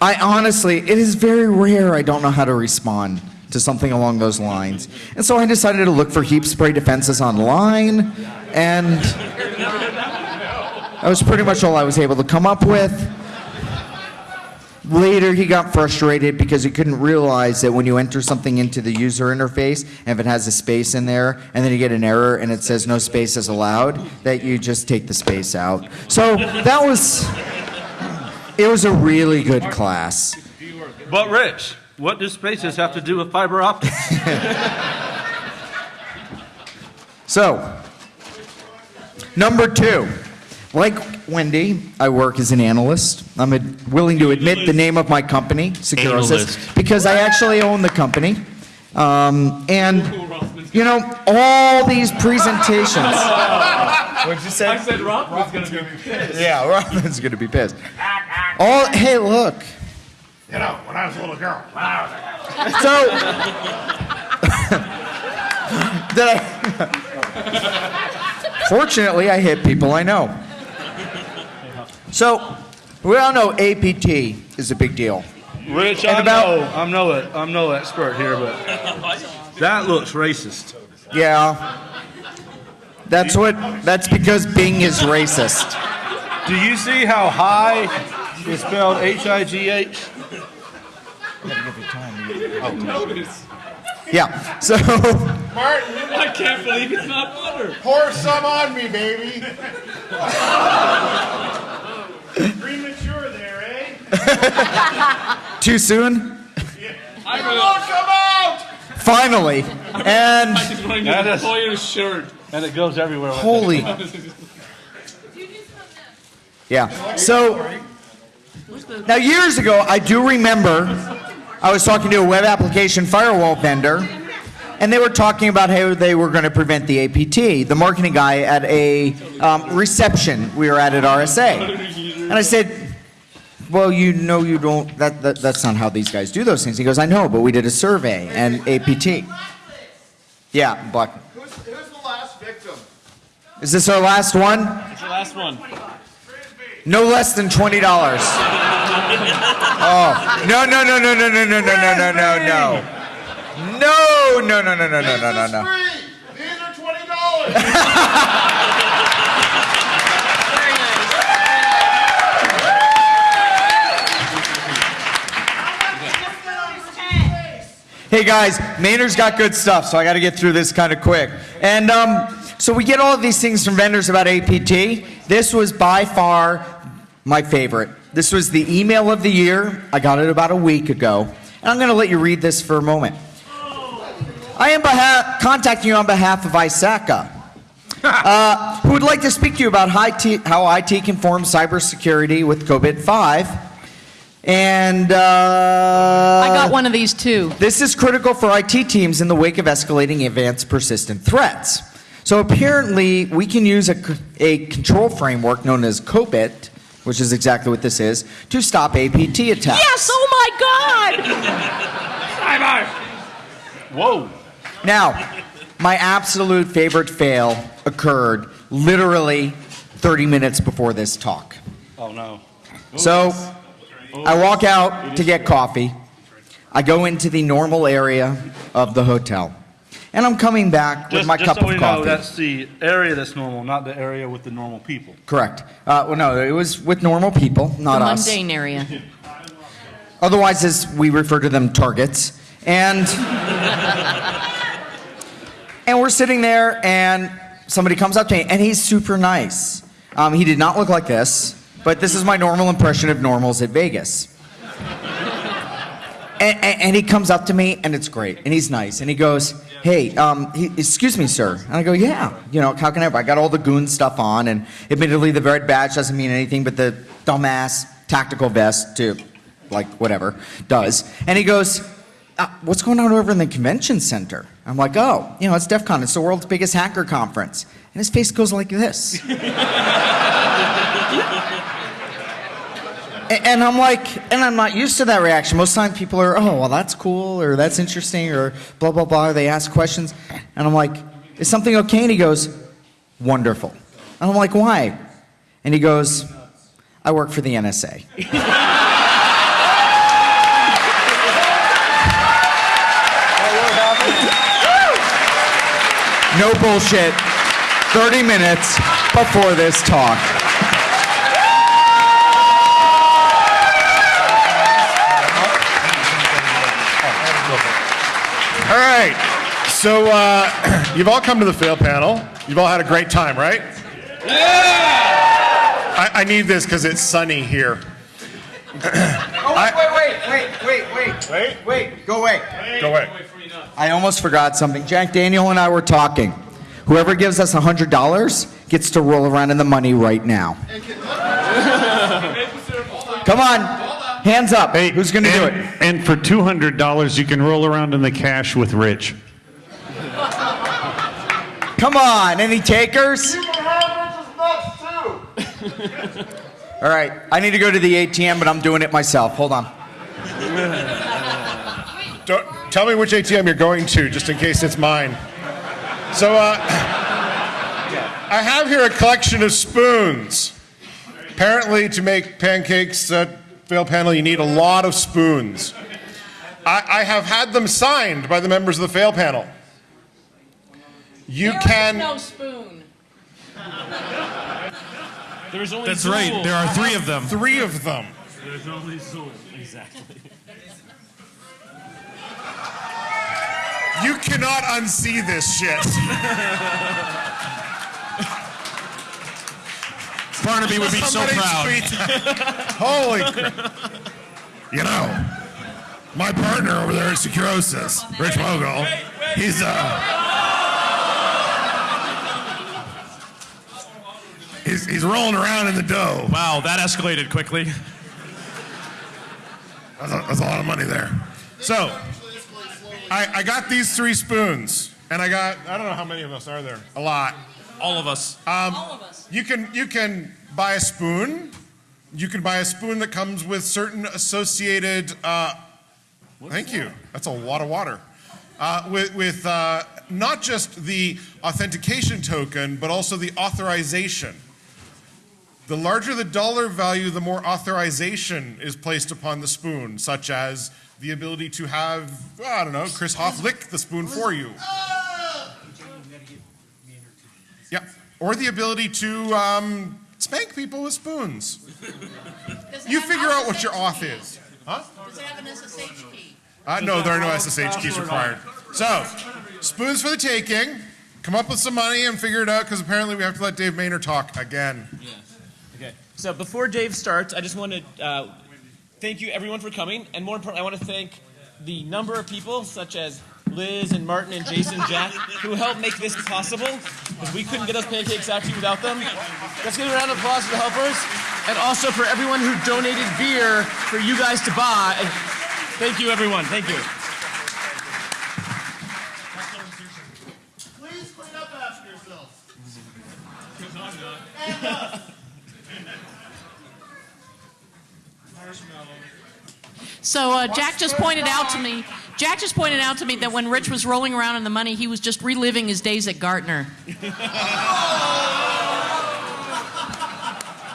I honestly, it is very rare I don't know how to respond to something along those lines. And so I decided to look for heap spray defenses online, and that was pretty much all I was able to come up with. Later, he got frustrated because he couldn't realize that when you enter something into the user interface, and if it has a space in there, and then you get an error and it says no space is allowed, that you just take the space out. So that was, it was a really good class. But Rich, what do spaces have to do with fiber optics? [laughs] So, number two, like Wendy, I work as an analyst. I'm ad- willing to admit the name of my company, Securosis, Analyst. because I actually own the company. Um, and, you know, all these presentations. [laughs] What'd you say? I said Rothman's gonna be pissed. Yeah, Robin's going to be pissed. All, hey, look. You know, when I was a little girl, when I was a girl. So, [laughs] did I? [laughs] Fortunately, I hit people I know. So, we all know APT is a big deal. Rich, And I'm, about- no, I'm no, I'm no expert here, but that looks racist. Yeah. That's what. That's because Bing is racist. Do you see how high is spelled H-I-G-H? Yeah. So, Martin, I can't believe it's not butter. pour some on me, baby. [laughs] Premature there, eh? [laughs] too soon. Yeah. I'm Come gonna. come out! Finally. And I just want to That get is- a Employer's shirt. And it goes everywhere. with holy. [laughs] Yeah. So now years ago, I do remember I was talking to a web application firewall vendor, and they were talking about how they were going to prevent the APT. The marketing guy at a um, reception we were at at RSA, and I said, "Well, you know, you don't. That, that that's not how these guys do those things." He goes, "I know, but we did a survey and APT." Yeah, Black. Who's, who's the last victim? Is this our last one? It's the last one. No less than $20. [laughs] Oh, no, no, no, no, no, no, no, no, no, no, no, no. No, no, no, no, no, no, no, no, no. These are twenty dollars. Hey guys, Maynard's got good stuff, so I got to get through this kind of quick. And um, so we get all of these things from vendors about APT. This was by far my favorite. This was the email of the year. I got it about a week ago. And I'm going to let you read this for a moment. I am beha- contacting you on behalf of ISACA, uh, [laughs] who would like to speak to you about high T- how IT conforms cybersecurity with COBIT 5. And uh, I got one of these too. This is critical for IT teams in the wake of escalating advanced persistent threats. So apparently, we can use a control framework known as COBIT, which is exactly what this is, to stop APT attacks. Yes, oh my God! [laughs] Whoa. Now, my absolute favorite fail occurred literally 30 minutes before this talk. Oh no. So, I walk out to get coffee. I go into the normal area of the hotel. And I'm coming back with Just, my just cup so of we coffee. know, that's the area that's normal, not the area with the normal people. Correct. Uh, well, no, it was with normal people, not the us. mundane area. Otherwise, as we refer to them, targets. And [laughs] and we're sitting there, and somebody comes up to me, and he's super nice. Um, he did not look like this, but this is my normal impression of normals at Vegas. [laughs] And, and, and he comes up to me, and it's great, and he's nice, and he goes, "Hey, um, he, excuse me, sir." And I go, "Yeah, you know, how can I? I got all the goon stuff on, and admittedly, the red badge doesn't mean anything, but the dumbass tactical vest, to like whatever, does. And he goes, uh, "What's going on over in the convention center?" I'm like, "Oh, you know, it's DEF CON. It's the world's biggest hacker conference." And his face goes like this. [laughs] And I'm like, and I'm not used to that reaction. Most times people are, oh, well, that's cool, or that's interesting, or blah, blah, blah. They ask questions. And I'm like, is something okay? And he goes, wonderful. And I'm like, why? And he goes, I work for the NSA. [laughs] No bullshit. 30 minutes before this talk. All right. So uh, [clears throat] you've all come to the fail panel. You've all had a great time, right? Yeah. I, I need this because it's sunny here. Oh, wait, wait, wait, wait, wait, wait, wait, go away. Go away. I almost forgot something. Jack Daniel and I were talking. Whoever gives us $100 gets to roll around in the money right now. Come on, hands up. Hey, Who's going to do it? And for two hundred dollars, you can roll around in the cash with Rich. Come on, any takers? You can have Rich's nuts too. [laughs] All right, I need to go to the ATM, but I'm doing it myself. Hold on. [laughs] Don't, tell me which ATM you're going to, just in case it's mine. So, uh, I have here a collection of spoons. Apparently, to make pancakes at Fail Panel, you need a lot of spoons. I, I have had them signed by the members of the Fail Panel. You There is can. no spoon. There's only That's right. There are three of them. Three of them. There's only Zuul. Exactly. You cannot unsee this shit. Barnaby would be so proud. tweet. [laughs] Holy crap. You know, my partner over there at Securosis, Rich Mogull, he's uh He's, he's rolling around in the dough. Wow, that escalated quickly. That's a, that's a lot of money there. So, I, I got these three spoons, and I got I don't know how many of us are there. A lot. All of us. Um, You can you can buy a spoon. You can buy a spoon that comes with certain associated. Uh, thank you. That's a lot of water. Uh, with with uh, not just the authentication token, but also the authorization. The larger the dollar value, the more authorization is placed upon the spoon, such as the ability to have, I don't know, Chris Hoff lick the spoon for you. Yeah, or the ability to um, spank people with spoons. You figure out what your off is. Huh? Does it have an SSH key? Uh, no, there are no SSH keys required. So, spoons for the taking. Come up with some money and figure it out because apparently we have to let Dave Maynard talk again. Yes. Okay. So before Dave starts, I just want to uh, thank you everyone for coming, and more importantly, I want to thank the number of people such as Liz and Martin and Jason, Jack, who helped make this possible because we couldn't get those pancakes out to you without them. Let's give a round of applause for the helpers, and also for everyone who donated beer for you guys to buy. Thank you, everyone. Thank you. Please clean up after yourselves. Uh, So uh, Jack just pointed out to me. Jack just pointed out to me that when Rich was rolling around in the money, he was just reliving his days at Gartner. [laughs]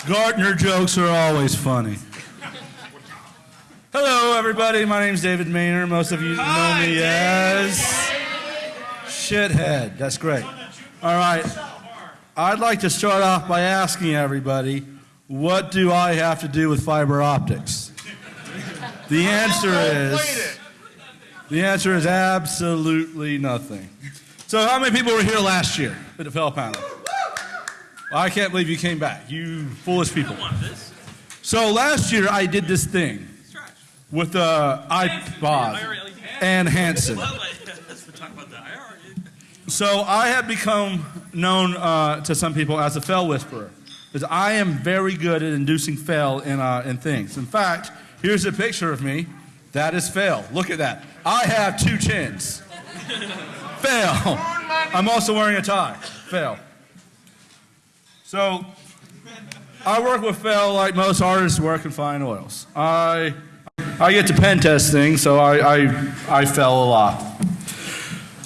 Gartner jokes are always funny. Hello, everybody. My name's David Maynard. Most of you know me as Shithead. That's great. All right. I'd like to start off by asking everybody, what do I have to do with fiber optics? The answer is the answer is absolutely nothing. So, how many people were here last year at the Fail panel? I can't believe you came back. You foolish people. So last year I did this thing with the iPod and Hanson. So I have become known uh, to some people as a fell whisperer, because I am very good at inducing fail in, uh, in things. In fact, here's a picture of me. That is fail. Look at that. I have two chins. [laughs] fail. I'm also wearing a tie. Fail. So, I work with fail like most artists work in fine oils. I, I get to pen test things, so I, I, I fell a lot.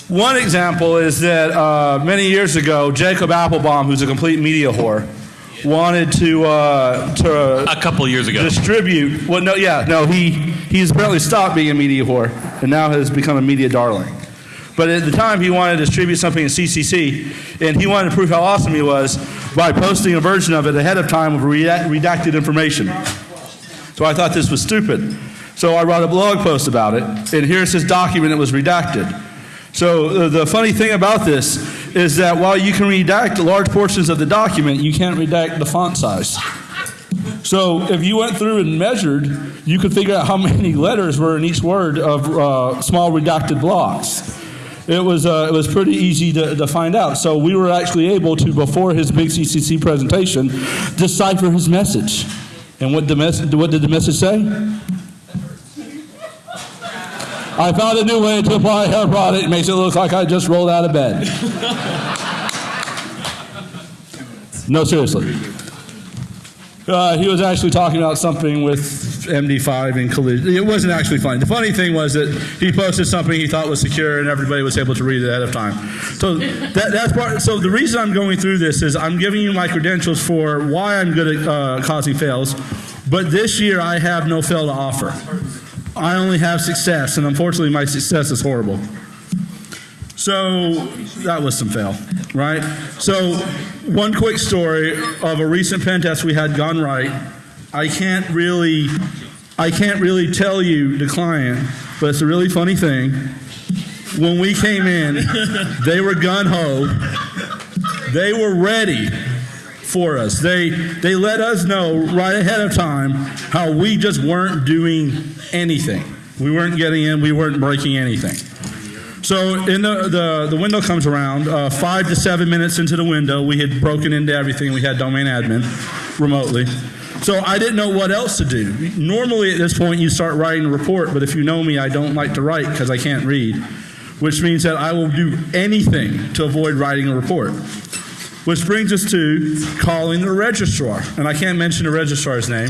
One example is that uh, many years ago, Jacob Appelbaum, who's a complete media whore, wanted to uh, to a couple years ago distribute. Well, no, yeah, no, he he's apparently stopped being a media whore and now has become a media darling. But at the time, he wanted to distribute something in CCC, and he wanted to prove how awesome he was by posting a version of it ahead of time with redacted information. So I thought this was stupid. So I wrote a blog post about it, and here's his document that was redacted. So uh, the funny thing about this is that while you can redact large portions of the document, you can't redact the font size. So if you went through and measured, you could figure out how [laughs] many letters were in each word of uh, small redacted blocks. It was, uh, it was pretty easy to, to find out. So we were actually able to, before his big CCC presentation, decipher his message. And what, the mes- what did the message say? I found a new way to apply hair product. It makes it look like I just rolled out of bed. No, seriously. Uh, he was actually talking about something with MD5 and collision. It wasn't actually funny. The funny thing was that he posted something he thought was secure, and everybody was able to read it ahead of time. So that, that's part. So the reason I'm going through this is I'm giving you my credentials for why I'm good at uh, causing fails. But this year I have no fail to offer. I only have success, and unfortunately my success is horrible. So that was some fail, right? So one quick story of a recent pen test we had gone right. I can't really, I can't really tell you the client, but it's a really funny thing. When we came in, they were gun ho. They were ready for us. They they let us know right ahead of time how we just weren't doing anything. We weren't getting in. We weren't breaking anything. So in the, the, the window comes around, uh, five to seven minutes into the window, we had broken into everything. We had domain admin remotely. So I didn't know what else to do. Normally at this point you start writing a report, but if you know me, I don't like to write because I can't read, which means that I will do anything to avoid writing a report. Which brings us to calling the registrar. And I can't mention the registrar's name,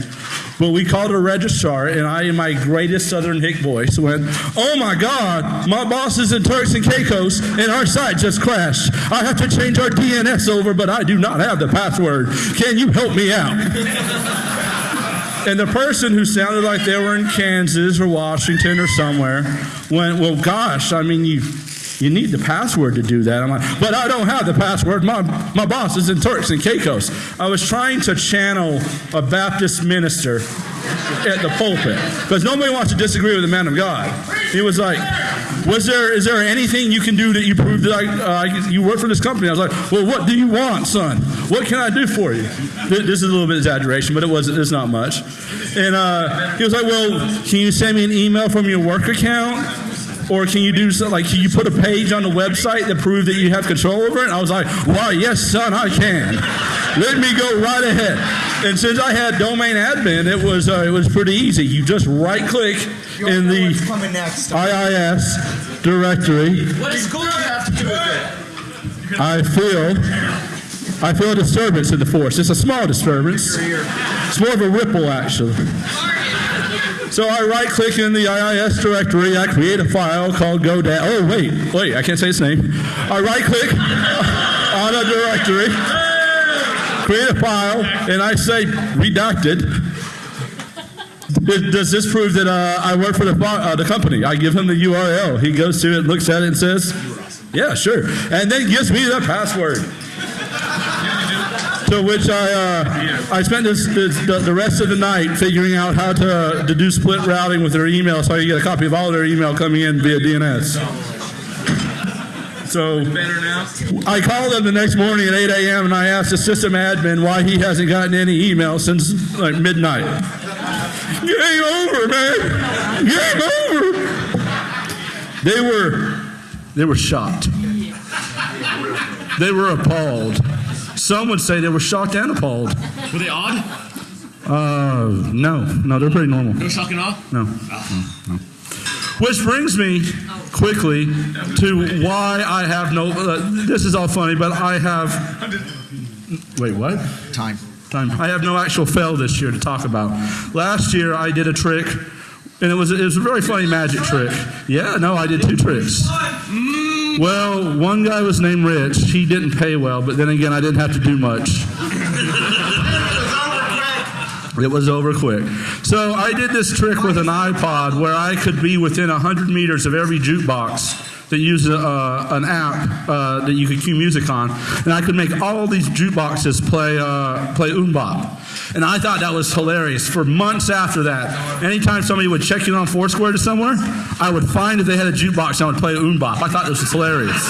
But we called a registrar, and I, in my greatest Southern hick voice, went, "Oh my God, my boss is in Turks and Caicos, and our site just crashed. I have to change our DNS over, but I do not have the password. Can you help me out?" [laughs] And the person who sounded like they were in Kansas or Washington or somewhere went, Well, gosh, I mean, you, you need the password to do that. I'm like, But I don't have the password. My, my boss is in Turks and Caicos. I was trying to channel a Baptist minister at the pulpit because nobody wants to disagree with the man of God. He was like, was there is there anything you can do that you prove that I, uh, you work for this company? I was like, well, what do you want, son? What can I do for you? This is a little bit exaggeration, but it wasn't. It's not much. And uh, he was like, well, can you send me an email from your work account? Or can you do something like, can you put a page on the website that proves that you have control over it? And I was like, why, yes, son, I can. Let me go right ahead. And since I had domain admin, it was uh, it was pretty easy. You just right click in the next. IIS directory. What does school have to do with it? I feel I feel a disturbance in the force. It's a small disturbance. It's more of a ripple, actually. So I right click in the IIS directory. I create a file called GoDaddy. Oh wait, wait, I can't say its name. I right click [laughs] on a directory, create a file, and I say redacted. Does- Does this prove that uh, I work for the, uh, the company? I give him the URL. He goes to it, looks at it, and says, "Yeah, sure," and then gives me the password. To which I uh, I spent this, this the, the rest of the night figuring out how to, to do split routing with their email, so I can get a copy of all their email coming in via DNS. So I called them the next morning at 8 a.m. and I asked the system admin why he hasn't gotten any email since like midnight. Game over, man. Game over. They were they were shocked. They were appalled. Some would say they were shocked and appalled. Were they odd? Uh, no, no, they're pretty normal. No shock and awe? No. no, no. Which brings me quickly to why I have no. Uh, this is all funny, but I have. Wait, what? Time. Time. I have no actual fail this year to talk about. Last year I did a trick, and it was it was a very funny magic trick. Yeah, no, I did two tricks. Well, one guy was named Rich. He didn't pay well, but then again, I didn't have to do much. It was over quick. So I did this trick with an iPod where I could be within 100 meters of every jukebox that uses uh, an app uh, that you could cue music on, and I could make all these jukeboxes play uh, play MMMBop. And I thought that was hilarious. For months after that, anytime somebody would check in on Foursquare to somewhere, I would find if they had a jukebox and I would play MMMBop. I thought this was hilarious.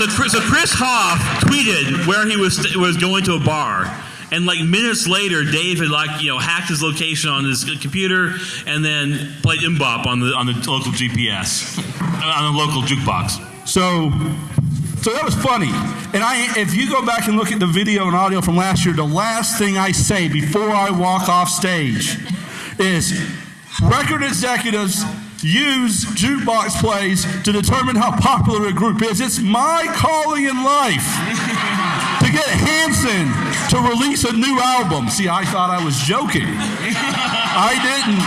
So Chris Hoff tweeted where he was was going to a bar, and like minutes later, Dave had like you know hacked his location on his computer, and then played MMMBop on the on the local GPS, [laughs] on the local jukebox. So, so that was funny. And I, if you go back and look at the video and audio from last year, the last thing I say before I walk off stage is record executives use jukebox plays to determine how popular a group is. It's my calling in life to get Hanson to release a new album. See, I thought I was joking. [laughs] I didn't.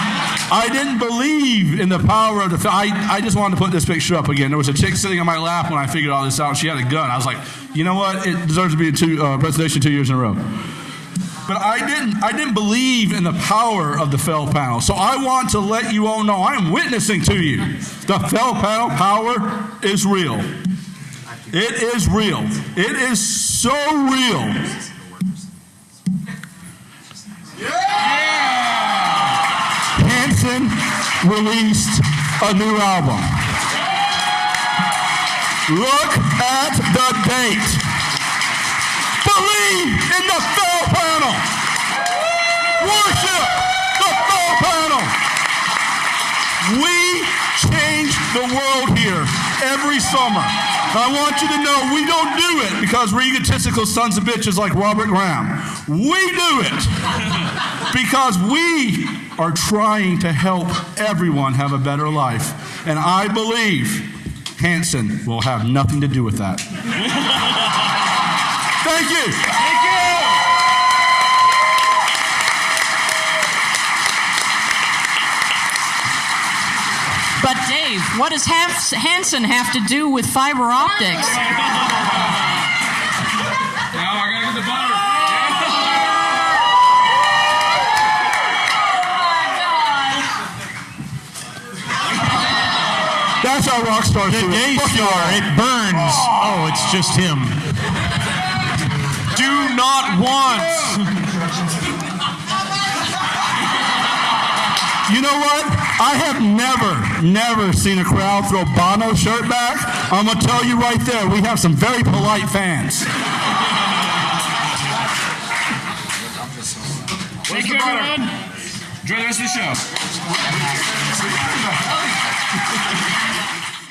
I didn't believe in the power of the. I, I just wanted to put this picture up again. There was a chick sitting on my lap when I figured all this out. She had a gun. I was like, you know what? It deserves to be a two, uh, presentation two years in a row. But I didn't. I didn't believe in the power of the fail panel. So I want to let you all know I'm witnessing to you. The fail panel power is real. It is real. It is so real. Hanson released a new album. Look at the date. Believe in the fail panel. Worship the fail panel. We change the world here every summer. I want you to know we don't do it because we're egotistical sons of bitches like Robert Graham. We do it [laughs] because we are trying to help everyone have a better life. And I believe Hanson will have nothing to do with that. [laughs] Thank you. Thank you. But Dave, what does Hanson have to do with fiber optics? Now I gotta get the butter. That's our rock star. The gay star. It burns. Oh, it's just him. Do not want. [laughs] You know what? I have never, never seen a crowd throw Bono shirt back. I'm gonna tell you right there, we have some very polite fans. Thank you, everyone. Enjoy the rest of the show.